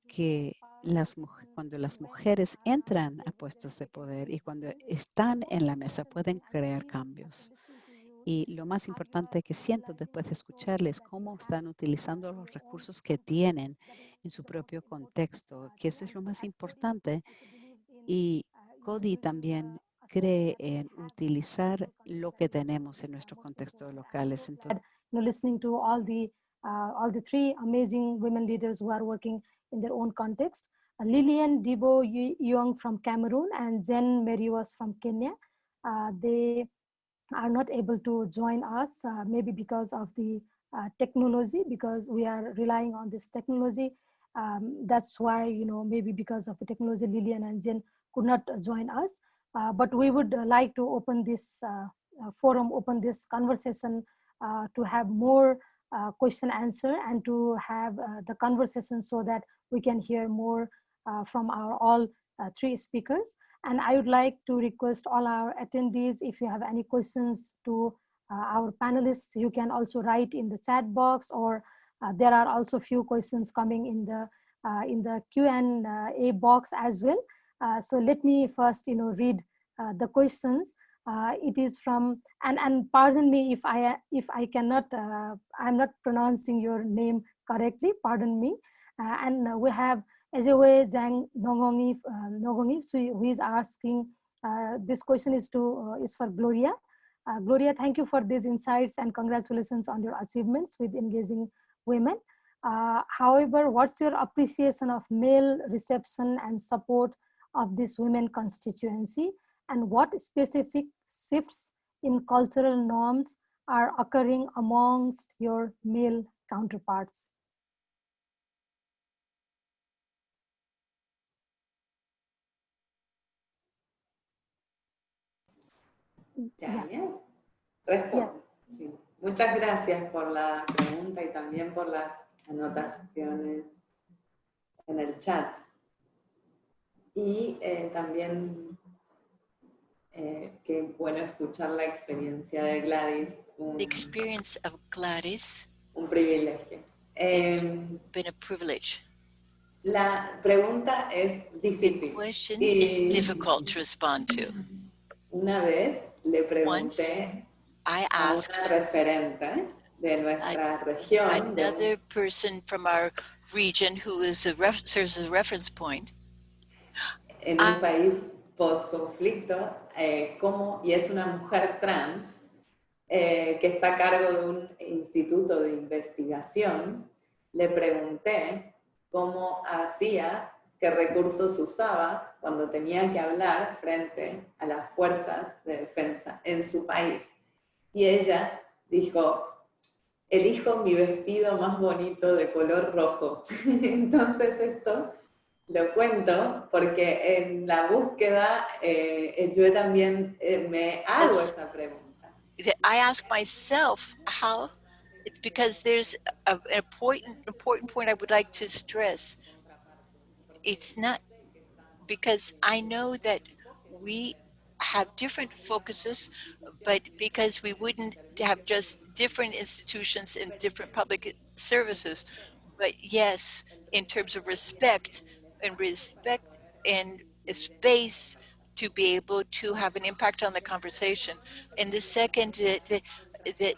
Speaker 3: que las, cuando las mujeres entran a puestos de poder y cuando están en la mesa pueden crear cambios. Y lo más importante que siento después de escucharles cómo están utilizando los recursos que tienen en su propio contexto, que eso es lo más importante. Y Cody también cree en utilizar lo que tenemos en nuestros contextos locales.
Speaker 2: Listening to all the uh, all the three amazing women leaders who are working in their own context. Uh, Lillian Debo Young from Cameroon and Jen Meriwas from Kenya. Uh, they are not able to join us, uh, maybe because of the uh, technology, because we are relying on this technology. Um, that's why, you know, maybe because of the technology, Lillian and Jen could not join us. Uh, but we would like to open this forum, open this conversation to have more uh, question answer and to have uh, the conversation so that we can hear more uh, from our all uh, three speakers. And I would like to request all our attendees, if you have any questions to uh, our panelists, you can also write in the chat box or uh, there are also few questions coming in the uh, in the Q&A box as well. Uh, so let me first, you know, read uh, the questions. Uh, it is from, and, and pardon me if I, if I cannot, uh, I'm not pronouncing your name correctly, pardon me. Uh, and uh, we have Ezewe Zhang Nongongi, uh, Nongongi so who is asking, uh, this question is to, uh, is for Gloria. Uh, Gloria, thank you for these insights and congratulations on your achievements with engaging women. Uh, however, what's your appreciation of male reception and support of this women constituency? And what specific shifts in cultural norms are occurring amongst your male counterparts?
Speaker 5: Responde. Sí. Muchas gracias por la pregunta y también por las anotaciones en el chat. Y eh, también eh, qué bueno escuchar la experiencia de Gladys, un,
Speaker 6: The experience of Gladys
Speaker 5: un privilegio.
Speaker 6: It's-
Speaker 5: Eh,
Speaker 6: been a privilege.
Speaker 5: la pregunta es
Speaker 6: The
Speaker 5: difícil.
Speaker 6: question
Speaker 5: Y-
Speaker 6: is difficult to respond to.
Speaker 5: Una vez le pregunté
Speaker 6: I
Speaker 5: a una
Speaker 6: asked
Speaker 5: referente de nuestra región, de
Speaker 6: another person from our region who is a ref- serves as a reference point.
Speaker 5: en un país post-conflicto, eh, cómo- y es una mujer trans eh, que está a cargo de un instituto de investigación, le pregunté cómo hacía, qué recursos usaba cuando tenía que hablar frente a las fuerzas de defensa en su país. Y ella dijo, elijo mi vestido más bonito de color rojo. Entonces esto lo cuento porque en la búsqueda eh, yo también eh, me hago
Speaker 6: Es-
Speaker 5: esa pregunta.
Speaker 6: I ask myself how it's because there's a, an important important point I would like to stress. It's not because I know that we have different focuses, but because we wouldn't have just different institutions and different public services. But yes, in terms of respect and respect and space to be able to have an impact on the conversation. And the second, that the,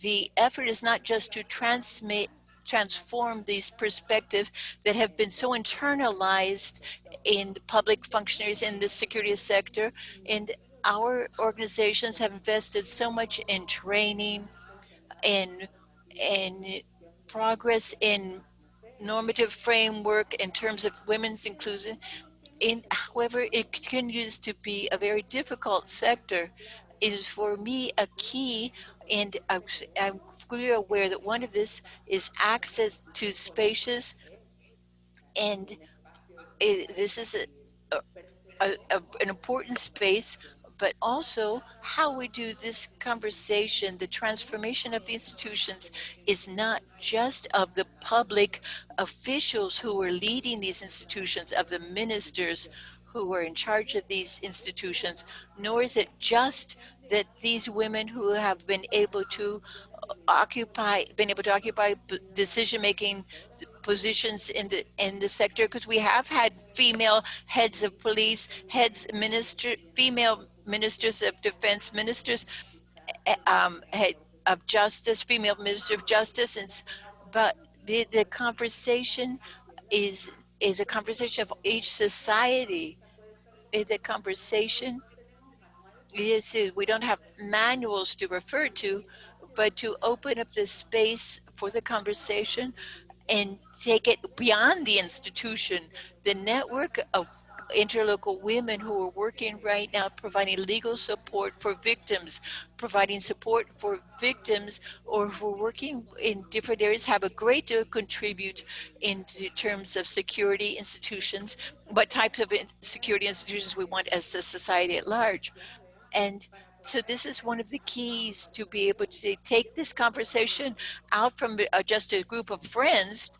Speaker 6: the effort is not just to transmit transform these perspectives that have been so internalized in public functionaries in the security sector. And our organizations have invested so much in training and and progress in normative framework in terms of women's inclusion. In however it continues to be a very difficult sector. It is for me a key and I'm, I'm fully aware that one of this is access to spaces and it, this is a, a, a, an important space but also how we do this conversation, the transformation of the institutions is not just of the public officials who are leading these institutions, of the ministers who are in charge of these institutions, nor is it just that these women who have been able to occupy, been able to occupy decision-making positions in the in the sector because we have had female heads of police, heads minister, female ministers of defense, ministers eh, um, head of justice, female minister of justice, and but the, the conversation is is a conversation of each society. Is a conversation. Yes, we don't have manuals to refer to, but to open up the space for the conversation and take it beyond the institution. The network of interlocal women who are working right now providing legal support for victims, providing support for victims or who are working in different areas have a great deal to contribute in terms of security institutions, what types of security institutions we want as a society at large. And so this is one of the keys to be able to take this conversation out from uh, just a group of friends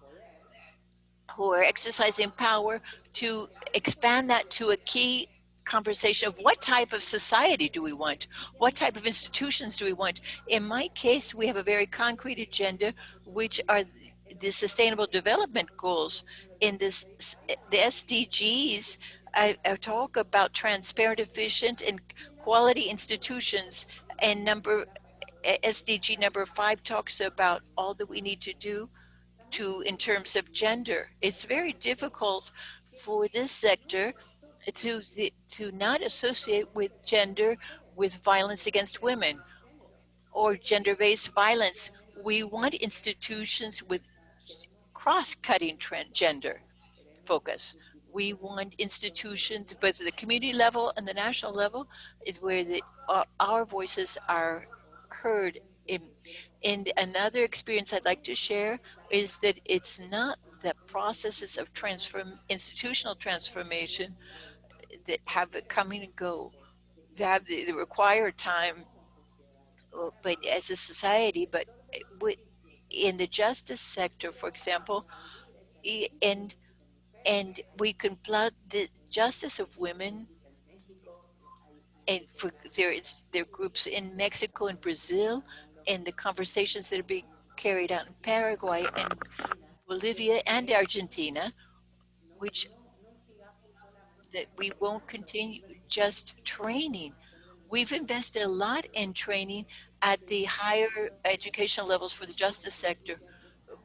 Speaker 6: who are exercising power to expand that to a key conversation of what type of society do we want? What type of institutions do we want? In my case, we have a very concrete agenda, which are the sustainable development goals. In this, the SDGs, I, I talk about transparent, efficient, and quality institutions. And number SDG number five talks about all that we need to do to in terms of gender. It's very difficult for this sector to to not associate with gender with violence against women or gender-based violence. We want institutions with cross-cutting gender focus. We want institutions, both at the community level and the national level, where the, uh, our voices are heard. In, in another experience I'd like to share is that it's not the processes of transform institutional transformation that have it coming and go. They have the, the required time, but as a society, but in the justice sector, for example, and and we can plot the justice of women and for there it's there groups in Mexico and Brazil and the conversations that are being carried out in Paraguay and Bolivia and Argentina, which that we won't continue just training. We've invested a lot in training at the higher educational levels for the justice sector,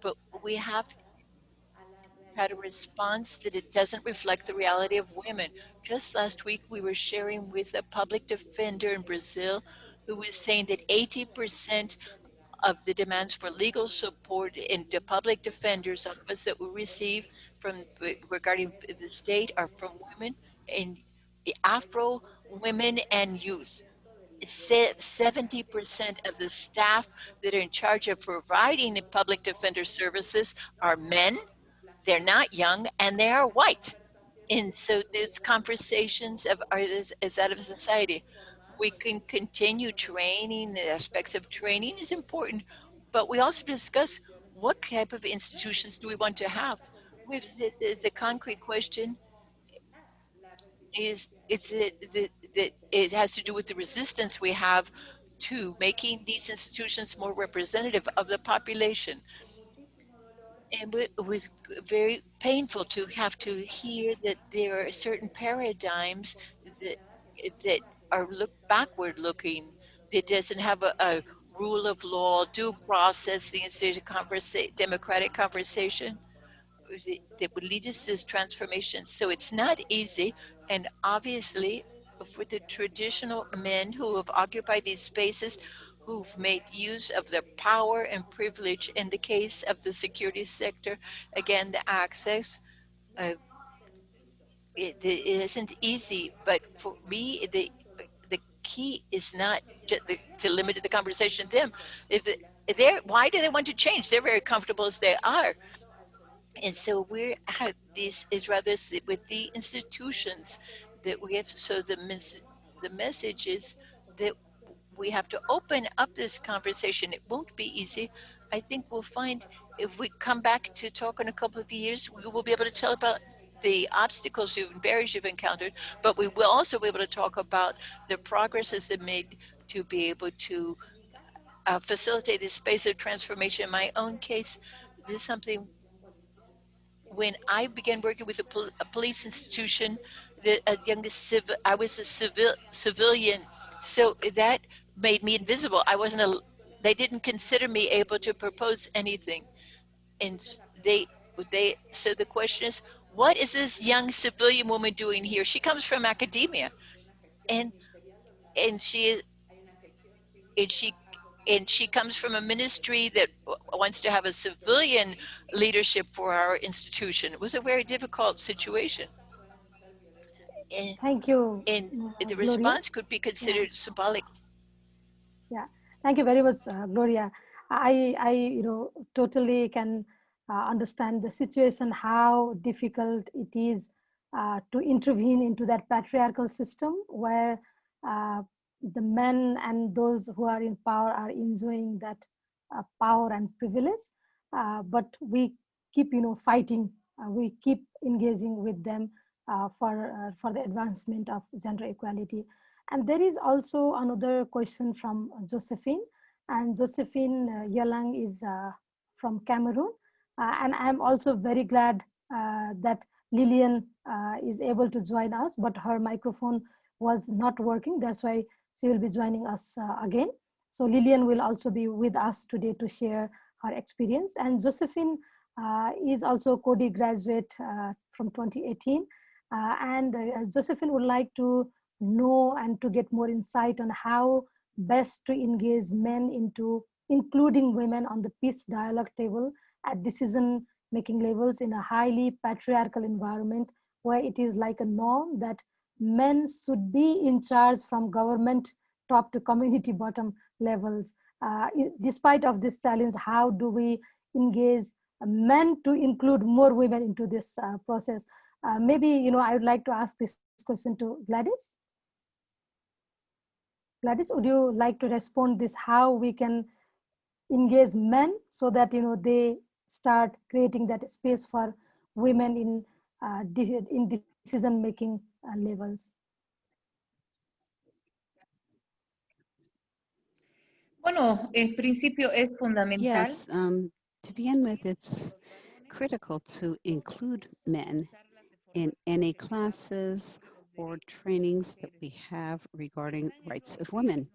Speaker 6: but we have had a response that it doesn't reflect the reality of women. Just last week, we were sharing with a public defender in Brazil who was saying that 80% of the demands for legal support in the public defender's office that we receive from regarding the state are from women and the Afro women and youth. 70% of the staff that are in charge of providing public defender services are men they're not young and they are white. And so these conversations of are is, is that of society. We can continue training, the aspects of training is important, but we also discuss what type of institutions do we want to have? With the, the, the concrete question is it's the, the, it has to do with the resistance we have to making these institutions more representative of the population and it was very painful to have to hear that there are certain paradigms that that are look backward looking that doesn't have a, a rule of law due process the institute conversa democratic conversation that would lead us to this transformation. So it's not easy and obviously for the traditional men who have occupied these spaces who've made use of their power and privilege in the case of the security sector. Again, the access, uh, it, it isn't easy, but for me, the the key is not the, to limit the conversation to them. If they're, why do they want to change? They're very comfortable as they are. And so we're, this is rather with the institutions that we have, so the the message is that we have to open up this conversation. It won't be easy. I think we'll find if we come back to talk in a couple of years, we will be able to tell about the obstacles and barriers you've encountered, but we will also be able to talk about the progresses that made to be able to uh, facilitate this space of transformation. In my own case, this is something when I began working with a, pol a police institution, the a young civil, I was a civil civilian, so that made me invisible. I wasn't a, they didn't consider me able to propose anything, and they they. So the question is, what is this young civilian woman doing here? She comes from academia, and and she and she and she comes from a ministry that wants to have a civilian leadership for our institution. It was a very difficult situation. And,
Speaker 2: Thank you.
Speaker 6: and
Speaker 2: uh,
Speaker 6: the response could be considered symbolic.
Speaker 2: Thank you very much, uh, Gloria. I, I, you know, totally can uh, understand the situation, how difficult it is uh, to intervene into that patriarchal system where uh, the men and those who are in power are enjoying that uh, power and privilege. Uh, but we keep, you know, fighting. We keep engaging with them for for the advancement of gender equality. And there is also another question from Josephine, and Josephine uh, Yalang is uh, from Cameroon, uh, and I'm also very glad that Lillian is able to join us, but her microphone was not working. That's why she will be joining us again. So Lillian will also be with us today to share her experience. And Josephine uh, is also Coady graduate uh, from 2018. Uh, and Josephine would like to know and to get more insight on how best to engage men into including women on the peace dialogue table at decision making levels in a highly patriarchal environment where it is like a norm that men should be in charge from government top to community bottom levels. Uh, despite of this challenge, how do we engage men to include more women into this uh, process? Uh, maybe, you know, I would like to ask this question to Gladys. Gladys, would you like to respond this, how we can engage men so that, you know, they start creating that space for women in, uh, in decision-making uh, levels?
Speaker 7: Bueno, en principio es fundamental.
Speaker 3: Yes, um, to begin with, it's critical to include men in any classes or trainings that we have regarding rights of women.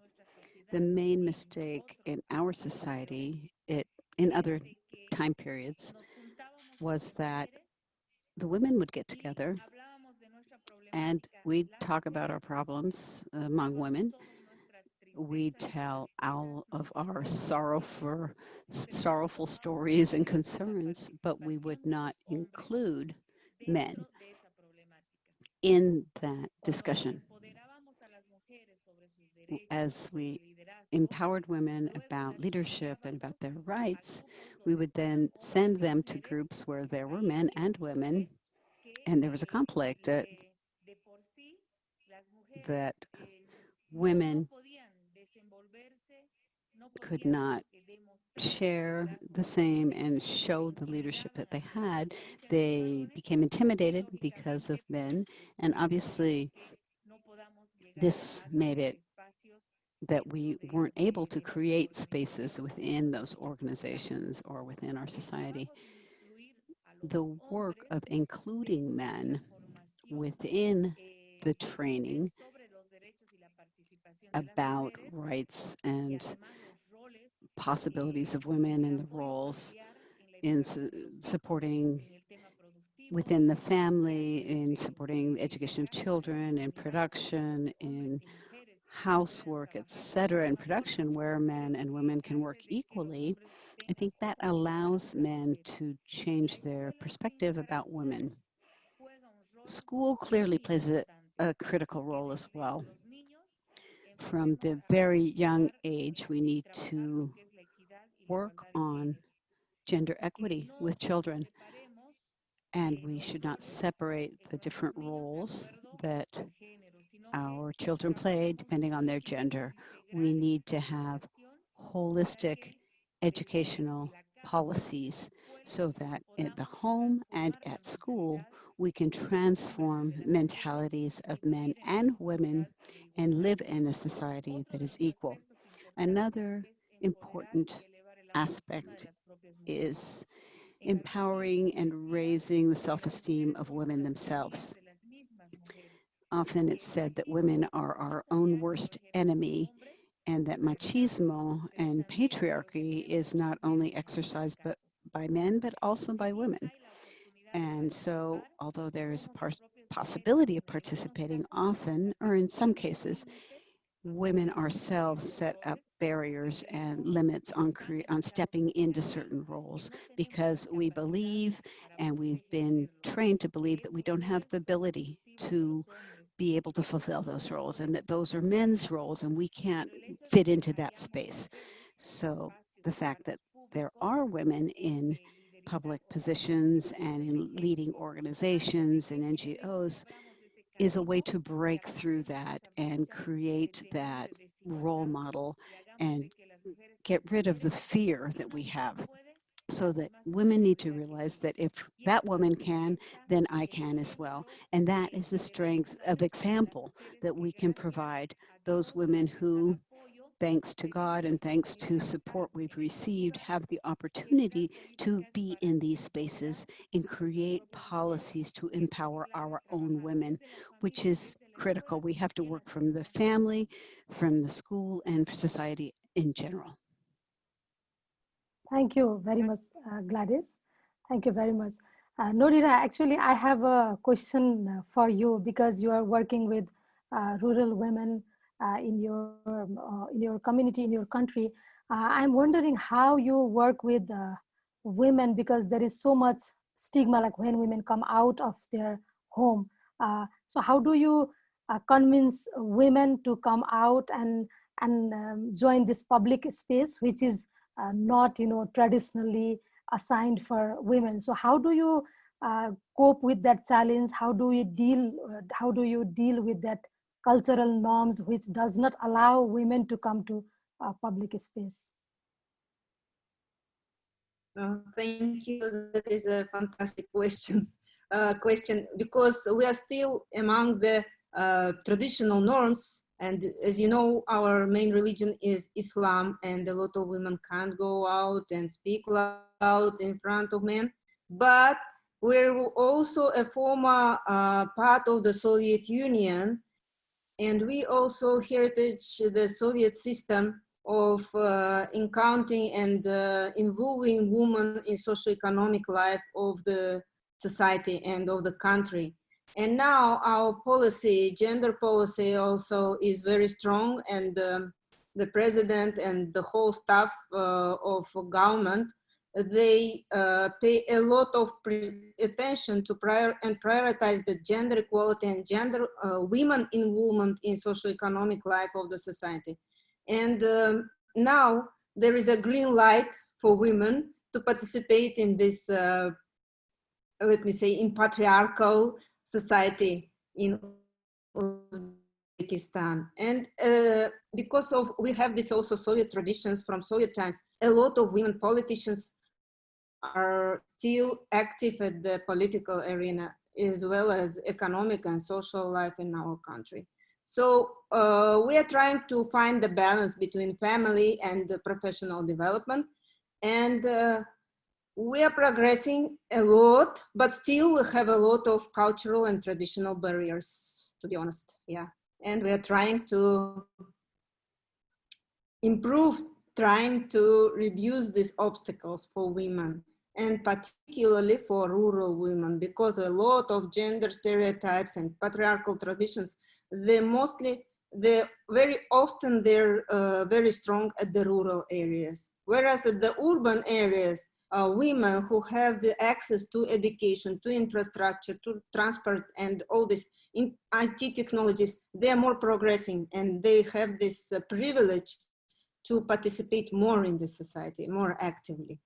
Speaker 3: The main mistake in our society, it, in other time periods, was that the women would get together and we'd talk about our problems among women. We'd tell all of our sorrowful, sorrowful stories and concerns, but we would not include men in that discussion. As we empowered women about leadership and about their rights, we would then send them to groups where there were men and women, and there was a conflict uh, that women could not share the same and show the leadership that they had. They became intimidated because of men, and obviously this made it that we weren't able to create spaces within those organizations or within our society. The work of including men within the training about rights and possibilities of women and the roles in su supporting within the family, in supporting the education of children, in production, in housework, etc., in production where men and women can work equally, I think that allows men to change their perspective about women. School clearly plays a, a critical role as well. From the very young age, we need to work on gender equity with children. And we should not separate the different roles that our children play, depending on their gender. We need to have holistic educational policies so that at the home and at school, we can transform mentalities of men and women and live in a society that is equal. Another important aspect is empowering and raising the self-esteem of women themselves. Often it's said that women are our own worst enemy and that machismo and patriarchy is not only exercised but by men, but also by women. And so, although there is a possibility of participating often, or in some cases, women ourselves set up barriers and limits on, on stepping into certain roles because we believe and we've been trained to believe that we don't have the ability to be able to fulfill those roles and that those are men's roles and we can't fit into that space. So the fact that there are women in public positions and in leading organizations and NGOs is a way to break through that and create that role model and get rid of the fear that we have so that women need to realize that if that woman can, then I can as well. And that is the strength of example that we can provide those women who thanks to God and thanks to support we've received, have the opportunity to be in these spaces and create policies to empower our own women, which is critical. We have to work from the family, from the school, and society in general.
Speaker 2: Thank you very much, uh, Gladys. Thank you very much. Uh, Nodira, actually, I have a question uh, for you because you are working with uh, rural women in your uh, in your community in your country. Uh, i'm wondering how you work with women because there is so much stigma like when women come out of their home. So how do you convince women to come out and and um, join this public space which is uh, not you know traditionally assigned for women? So how do you uh, cope with that challenge? How do you deal uh, how do you deal with that cultural norms which does not allow women to come to public space?
Speaker 4: Uh, thank you. That is a fantastic question. Uh, question because we are still among the uh, traditional norms, and as you know, our main religion is Islam, and a lot of women can't go out and speak loud in front of men. But we're also a former uh, part of the Soviet Union, and we also heritage the Soviet system of uh, encountering and uh, involving women in socio-economic life of the society and of the country. And now our policy, gender policy also is very strong and um, the president and the whole staff uh, of government they uh, pay a lot of attention to prior and prioritize the gender equality and gender uh, women involvement in socio-economic life of the society. And um, now there is a green light for women to participate in this, uh, let me say, in patriarchal society in Uzbekistan. And uh, because of, we have this also Soviet traditions from Soviet times, a lot of women politicians are still active at the political arena as well as economic and social life in our country. So uh, we are trying to find the balance between family and professional development. And uh, we are progressing a lot, but still we have a lot of cultural and traditional barriers, to be honest, yeah. And we are trying to improve, trying to reduce these obstacles for women and particularly for rural women because a lot of gender stereotypes and patriarchal traditions they mostly they very often they're uh, very strong at the rural areas. Whereas at the urban areas uh, women who have the access to education to infrastructure to transport and all this in IT technologies they are more progressing and they have this uh, privilege to participate more in the society more actively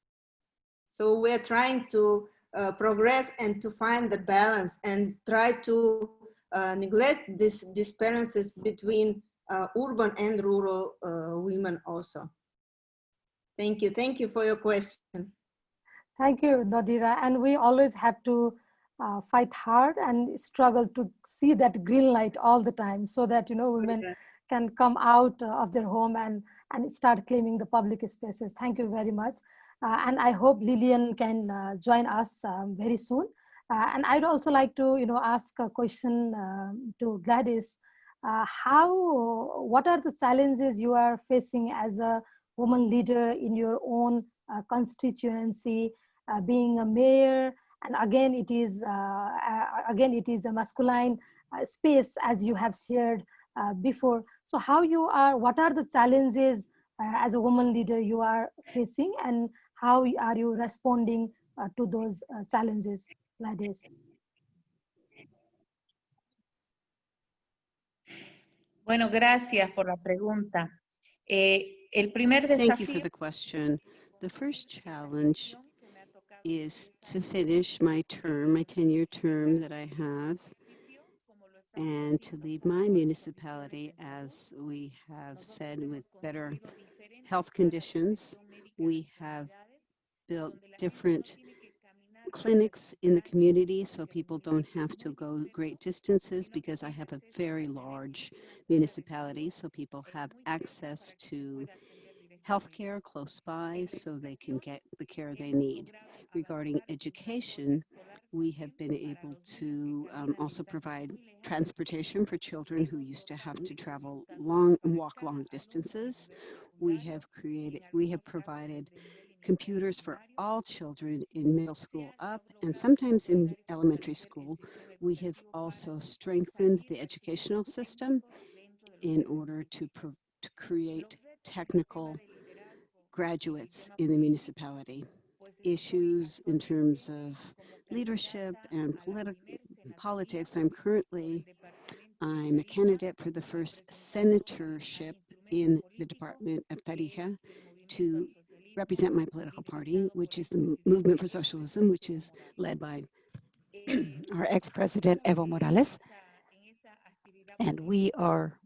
Speaker 4: so we're trying to uh, progress and to find the balance and try to uh, neglect these disparities between uh, urban and rural uh, women also. Thank you. Thank you for your question.
Speaker 2: Thank you, Nodira. And we always have to uh, fight hard and struggle to see that green light all the time so that, you know, women
Speaker 4: Yeah.
Speaker 2: can come out of their home and, and start claiming the public spaces. Thank you very much. Uh, and I hope Lillian can uh, join us um, very soon. Uh, and I'd also like to, you know, ask a question um, to Gladys. How, what are the challenges you are facing as a woman leader in your own constituency, being a mayor, and again it is uh, again it is a masculine uh, space as you have shared uh, before. So how you are, what are the challenges as a woman leader you are facing, and how are you responding uh, to those uh, challenges, Gladys?
Speaker 7: Bueno, gracias por la pregunta. Eh, el primer
Speaker 3: Thank you for the question. The first challenge is to finish my term, my 10-year term that I have, and to lead my municipality, as we have said, with better health conditions. We have built different clinics in the community so people don't have to go great distances because I have a very large municipality so people have access to healthcare close by so they can get the care they need. Regarding education, we have been able to um, also provide transportation for children who used to have to travel long and walk long distances. We have created, we have provided computers for all children in middle school up and sometimes in elementary school. We have also strengthened the educational system in order to, to create technical graduates in the municipality. Issues in terms of leadership and politi- politics. I'm currently, I'm a candidate for the first senatorship in the Department of Tarija to represent my political party, which is the Movement for Socialism, which is led by our ex-president Evo Morales. And we are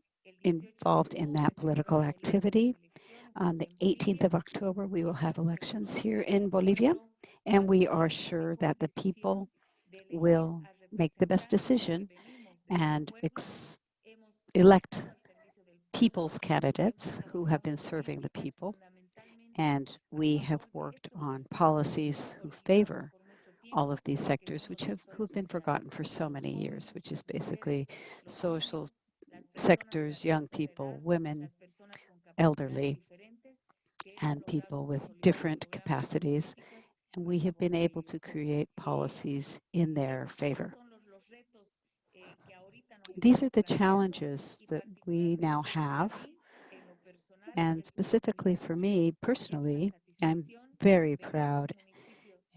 Speaker 3: involved in that political activity. On the 18th of October, we will have elections here in Bolivia, and we are sure that the people will make the best decision and elect people's candidates who have been serving the people. And we have worked on policies who favor all of these sectors, which have who have been forgotten for so many years, which is basically social sectors, young people, women, elderly, and people with different capacities. And we have been able to create policies in their favor. These are the challenges that we now have. And specifically for me personally, I'm very proud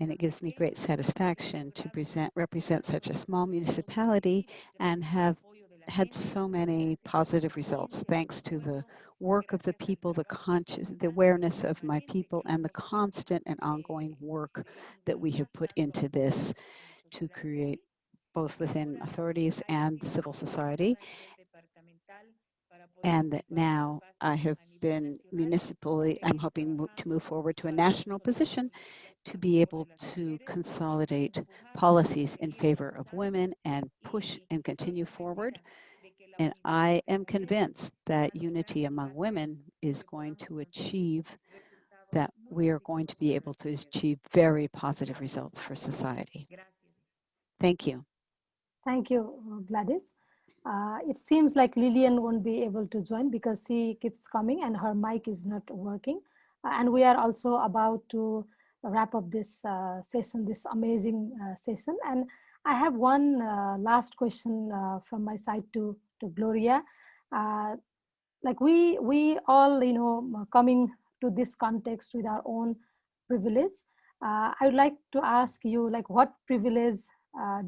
Speaker 3: and it gives me great satisfaction to present, represent such a small municipality and have had so many positive results thanks to the work of the people, the conscious, the awareness of my people, and the constant and ongoing work that we have put into this to create both within authorities and civil society. And that now I have been municipally, I'm hoping to move forward to a national position to be able to consolidate policies in favor of women and push and continue forward. And I am convinced that unity among women is going to achieve that we are going to be able to achieve very positive results for society. Thank you.
Speaker 2: Thank you, Gladys. Uh, it seems like Lillian won't be able to join because she keeps coming and her mic is not working. Uh, and we are also about to wrap up this uh, session, this amazing uh, session. And I have one uh, last question from my side to, to Gloria. Like we, we all, you know, coming to this context with our own privilege. I would like to ask you, like, what privilege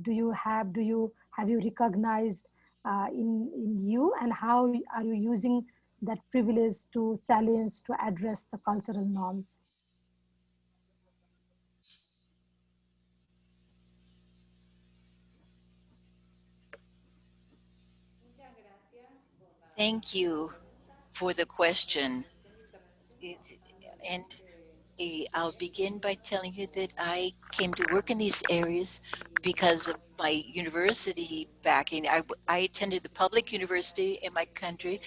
Speaker 2: do you have? Do you have you recognized uh, in, in you and how are you using that privilege to challenge, to address the cultural norms.
Speaker 6: Thank you for the question. It, and I'll begin by telling you that I came to work in these areas because of my university backing. I attended the public university in my country.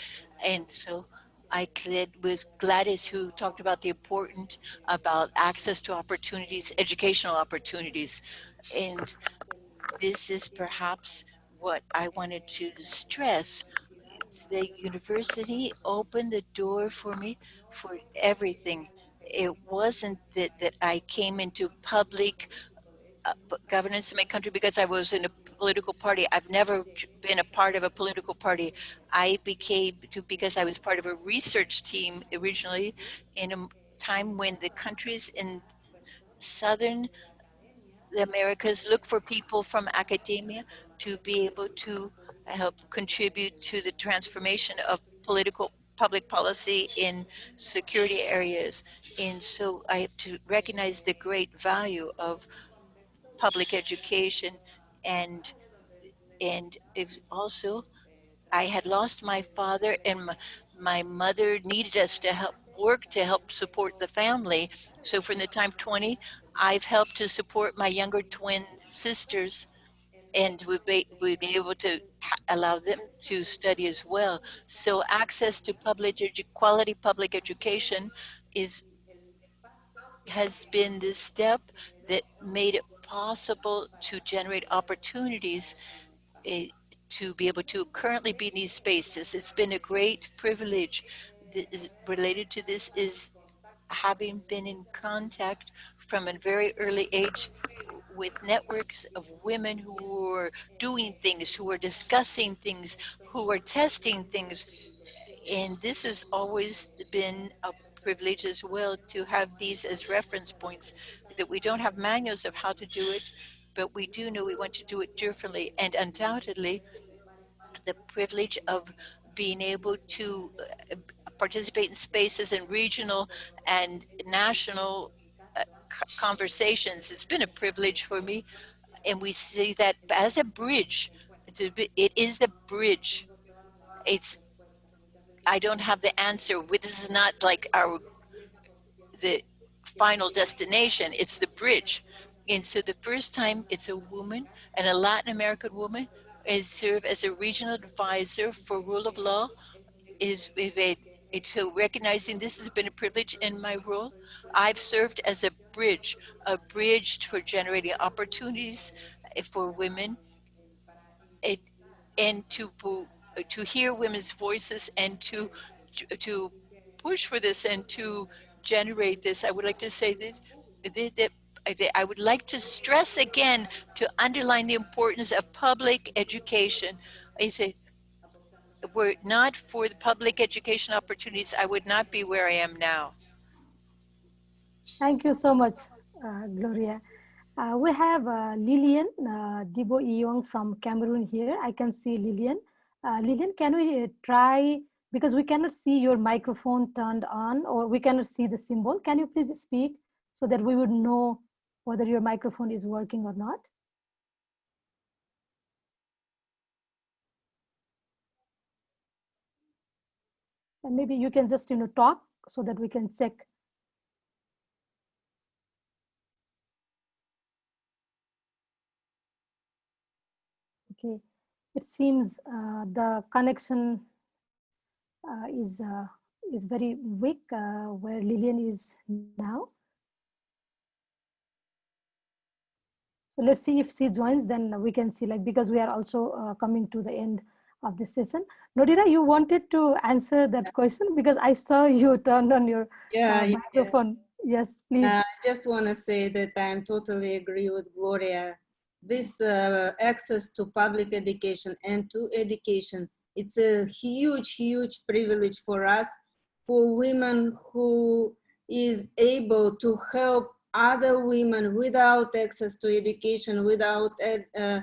Speaker 6: And so I did with Gladys, who talked about the important about access to opportunities, educational opportunities. And this is perhaps what I wanted to stress. The university opened the door for me for everything. It wasn't that, that I came into public uh, governance in my country because I was in a political party. I've never been a part of a political party. I became to because I was part of a research team originally in a time when the countries in southern the Americas look for people from academia to be able to help contribute to the transformation of political public policy in security areas. And so I have to recognize the great value of public education and and also I had lost my father and my, my mother needed us to help work to help support the family. So from the time 20, I've helped to support my younger twin sisters and we've be, we've been able to allow them to study as well. So access to public quality public education is has been the step that made it possible to generate opportunities eh, to be able to currently be in these spaces. It's been a great privilege. Related to this is having been in contact from a very early age with networks of women who are doing things, who are discussing things, who are testing things. And this has always been a privilege as well to have these as reference points, that we don't have manuals of how to do it, but we do know we want to do it differently. And undoubtedly, the privilege of being able to uh, participate in spaces and regional and national conversations. It's been a privilege for me. And we see that as a bridge. It is the bridge. It's, I don't have the answer. This is not like our, the final destination. It's the bridge. And so the first time it's a woman and a Latin American woman is serve as a regional advisor for rule of law is so recognizing this has been a privilege in my role. I've served as a bridge, a bridge for generating opportunities eh, for women it, and to to hear women's voices and to to push for this and to generate this. I would like to say that that, I would like to stress again to underline the importance of public education. I say, were it not for the public education opportunities, I would not be where I am now.
Speaker 2: Thank you so much, uh, Gloria. Uh, we have uh, Lillian uh, Dibo Iyong from Cameroon here. I can see Lillian. Uh, Lillian, can we uh, try, because we cannot see your microphone turned on or we cannot see the symbol. Can you please speak so that we would know whether your microphone is working or not? And maybe you can just, you know, talk so that we can check. Okay, it seems uh, the connection uh, is uh, is very weak uh, where Lillian is now. So let's see if she joins, then we can see like, because we are also uh, coming to the end of this session. Nodira, you wanted to answer that question because I saw you turned on your
Speaker 4: Yeah,
Speaker 2: uh,
Speaker 4: yeah.
Speaker 2: microphone. Yes, please.
Speaker 4: I just want to say that I'm totally agree with Gloria. This uh, access to public education and to education, it's a huge, huge privilege for us, for women who is able to help other women without access to education, without ed- uh,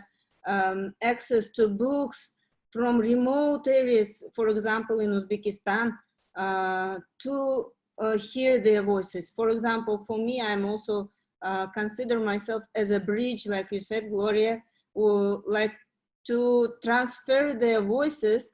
Speaker 4: um, access to books from remote areas, for example, in Uzbekistan, uh, to uh, hear their voices. For example, for me, I'm also uh, consider myself as a bridge, like you said, Gloria, who like to transfer their voices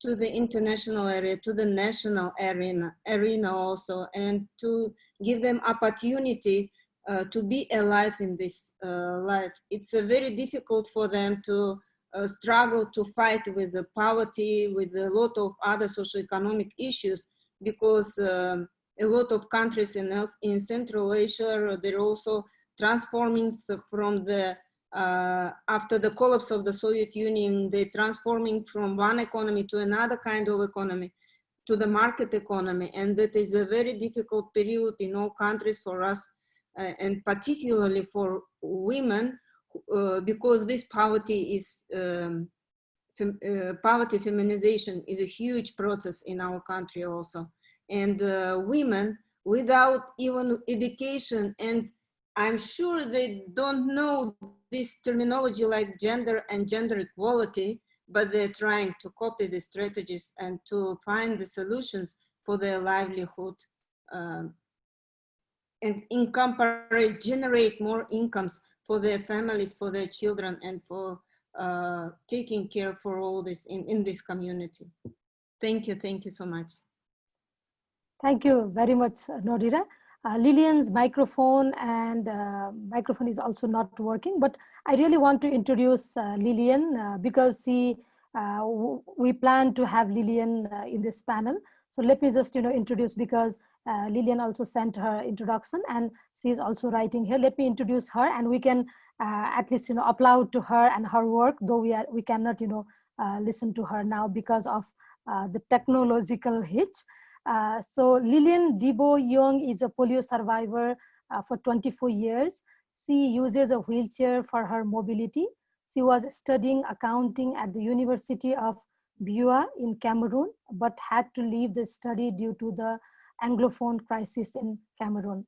Speaker 4: to the international area, to the national arena, arena also, and to give them opportunity uh, to be alive in this uh, life. It's very difficult for them to uh, struggle to fight with the poverty, with a lot of other socioeconomic issues, because um, a lot of countries in, in Central Asia, they're also transforming from the uh, after the collapse of the Soviet Union, they're transforming from one economy to another kind of economy, to the market economy. And that is a very difficult period in all countries for us, uh, and particularly for women, uh, because this poverty is, um, fem uh, poverty feminization is a huge process in our country also. And uh, women without even education and I'm sure they don't know this terminology like gender and gender equality, but they're trying to copy the strategies and to find the solutions for their livelihood um, and incorporate, generate more incomes for their families, for their children, and for uh, taking care for all this in, in this community. Thank you. Thank you so much.
Speaker 2: Thank you very much, Nodira. Uh, Lillian's microphone and uh, microphone is also not working, but I really want to introduce uh, Lillian uh, because she, uh, we plan to have Lillian uh, in this panel. So let me just, you know, introduce because Lillian also sent her introduction and she is also writing here. Let me introduce her and we can at least, you know, applaud to her and her work, though we, are, we cannot, you know, listen to her now because of the technological hitch. Uh, so Lillian Debo Young is a polio survivor uh, for 24 years. She uses a wheelchair for her mobility. She was studying accounting at the University of Buea in Cameroon, but had to leave the study due to the Anglophone crisis in Cameroon.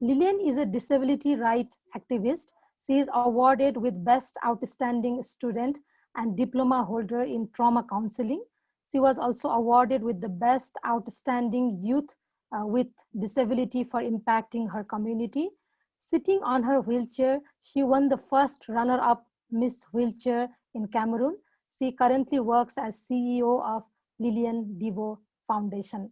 Speaker 2: Lillian is a disability right activist. She is awarded with Best Outstanding Student and Diploma holder in Trauma Counseling she was also awarded with the Best Outstanding Youth uh, with Disability for impacting her community. Sitting on her wheelchair, she won the first runner-up Miss Wheelchair in Cameroon. She currently works as CEO of Lillian Devo Foundation.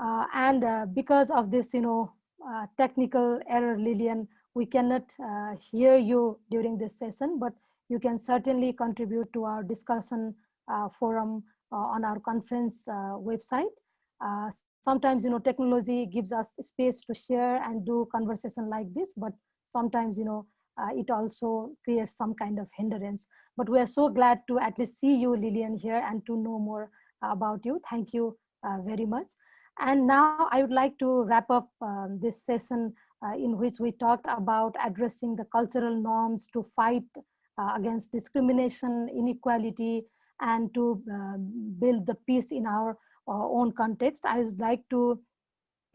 Speaker 2: Uh, and uh, because of this, you know, uh, technical error, Lillian, we cannot uh, hear you during this session, but you can certainly contribute to our discussion forum uh, on our conference uh, website. sometimes, you know, technology gives us space to share and do conversation like this, but sometimes, you know, it also creates some kind of hindrance. But we are so glad to at least see you, Lillian, here and to know more about you. Thank you very much. And now I would like to wrap up um, this session uh, in which we talked about addressing the cultural norms to fight uh, against discrimination, inequality, and to uh, build the peace in our uh, own context. I would like to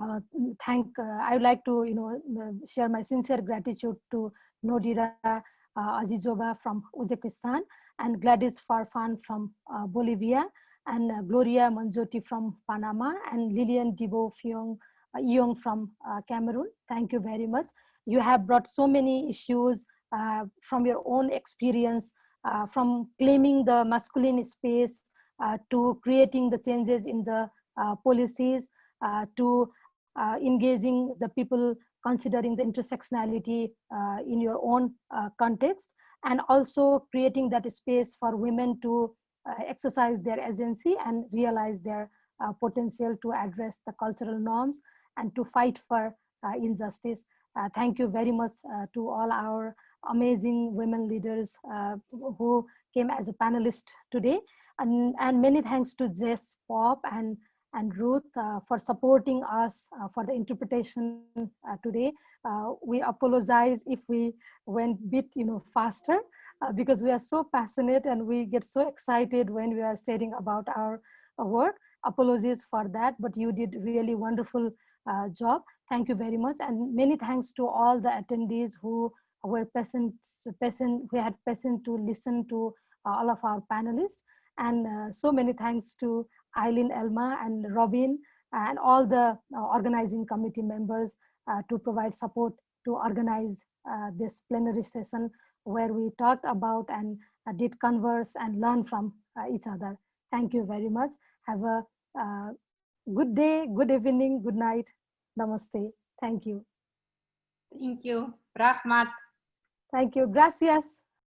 Speaker 2: uh, thank, I would like to, you know, share my sincere gratitude to Nodira Azizova from Uzbekistan and Gladys Farfan from Bolivia and uh, Gloria Manzotti from Panama and Lillian Debo Fiong, uh, Young from uh, Cameroon. Thank you very much. You have brought so many issues from your own experience uh, from claiming the masculine space uh, to creating the changes in the uh, policies to engaging the people considering the intersectionality in your own context and also creating that space for women to exercise their agency and realize their uh, potential to address the cultural norms and to fight for uh, injustice. Uh, thank you very much to all our amazing women leaders uh, who came as a panelist today. And, and many thanks to Jess, Pop, and, and Ruth uh, for supporting us uh, for the interpretation uh, today. Uh, we apologize if we went bit you know, faster uh, because we are so passionate and we get so excited when we are saying about our work. Apologies for that, but you did really wonderful job. Thank you very much. And many thanks to all the attendees who were patient, patient, we had patient to listen to uh, all of our panelists. And uh, so many thanks to Eileen Elma and Robin and all the uh, organizing committee members to provide support to organize this plenary session where we talked about and did converse and learn from each other. Thank you very much. Have a uh, good day, good evening, good night. Namaste. Thank you.
Speaker 4: Thank you. Rahmat.
Speaker 2: Thank you. Gracias.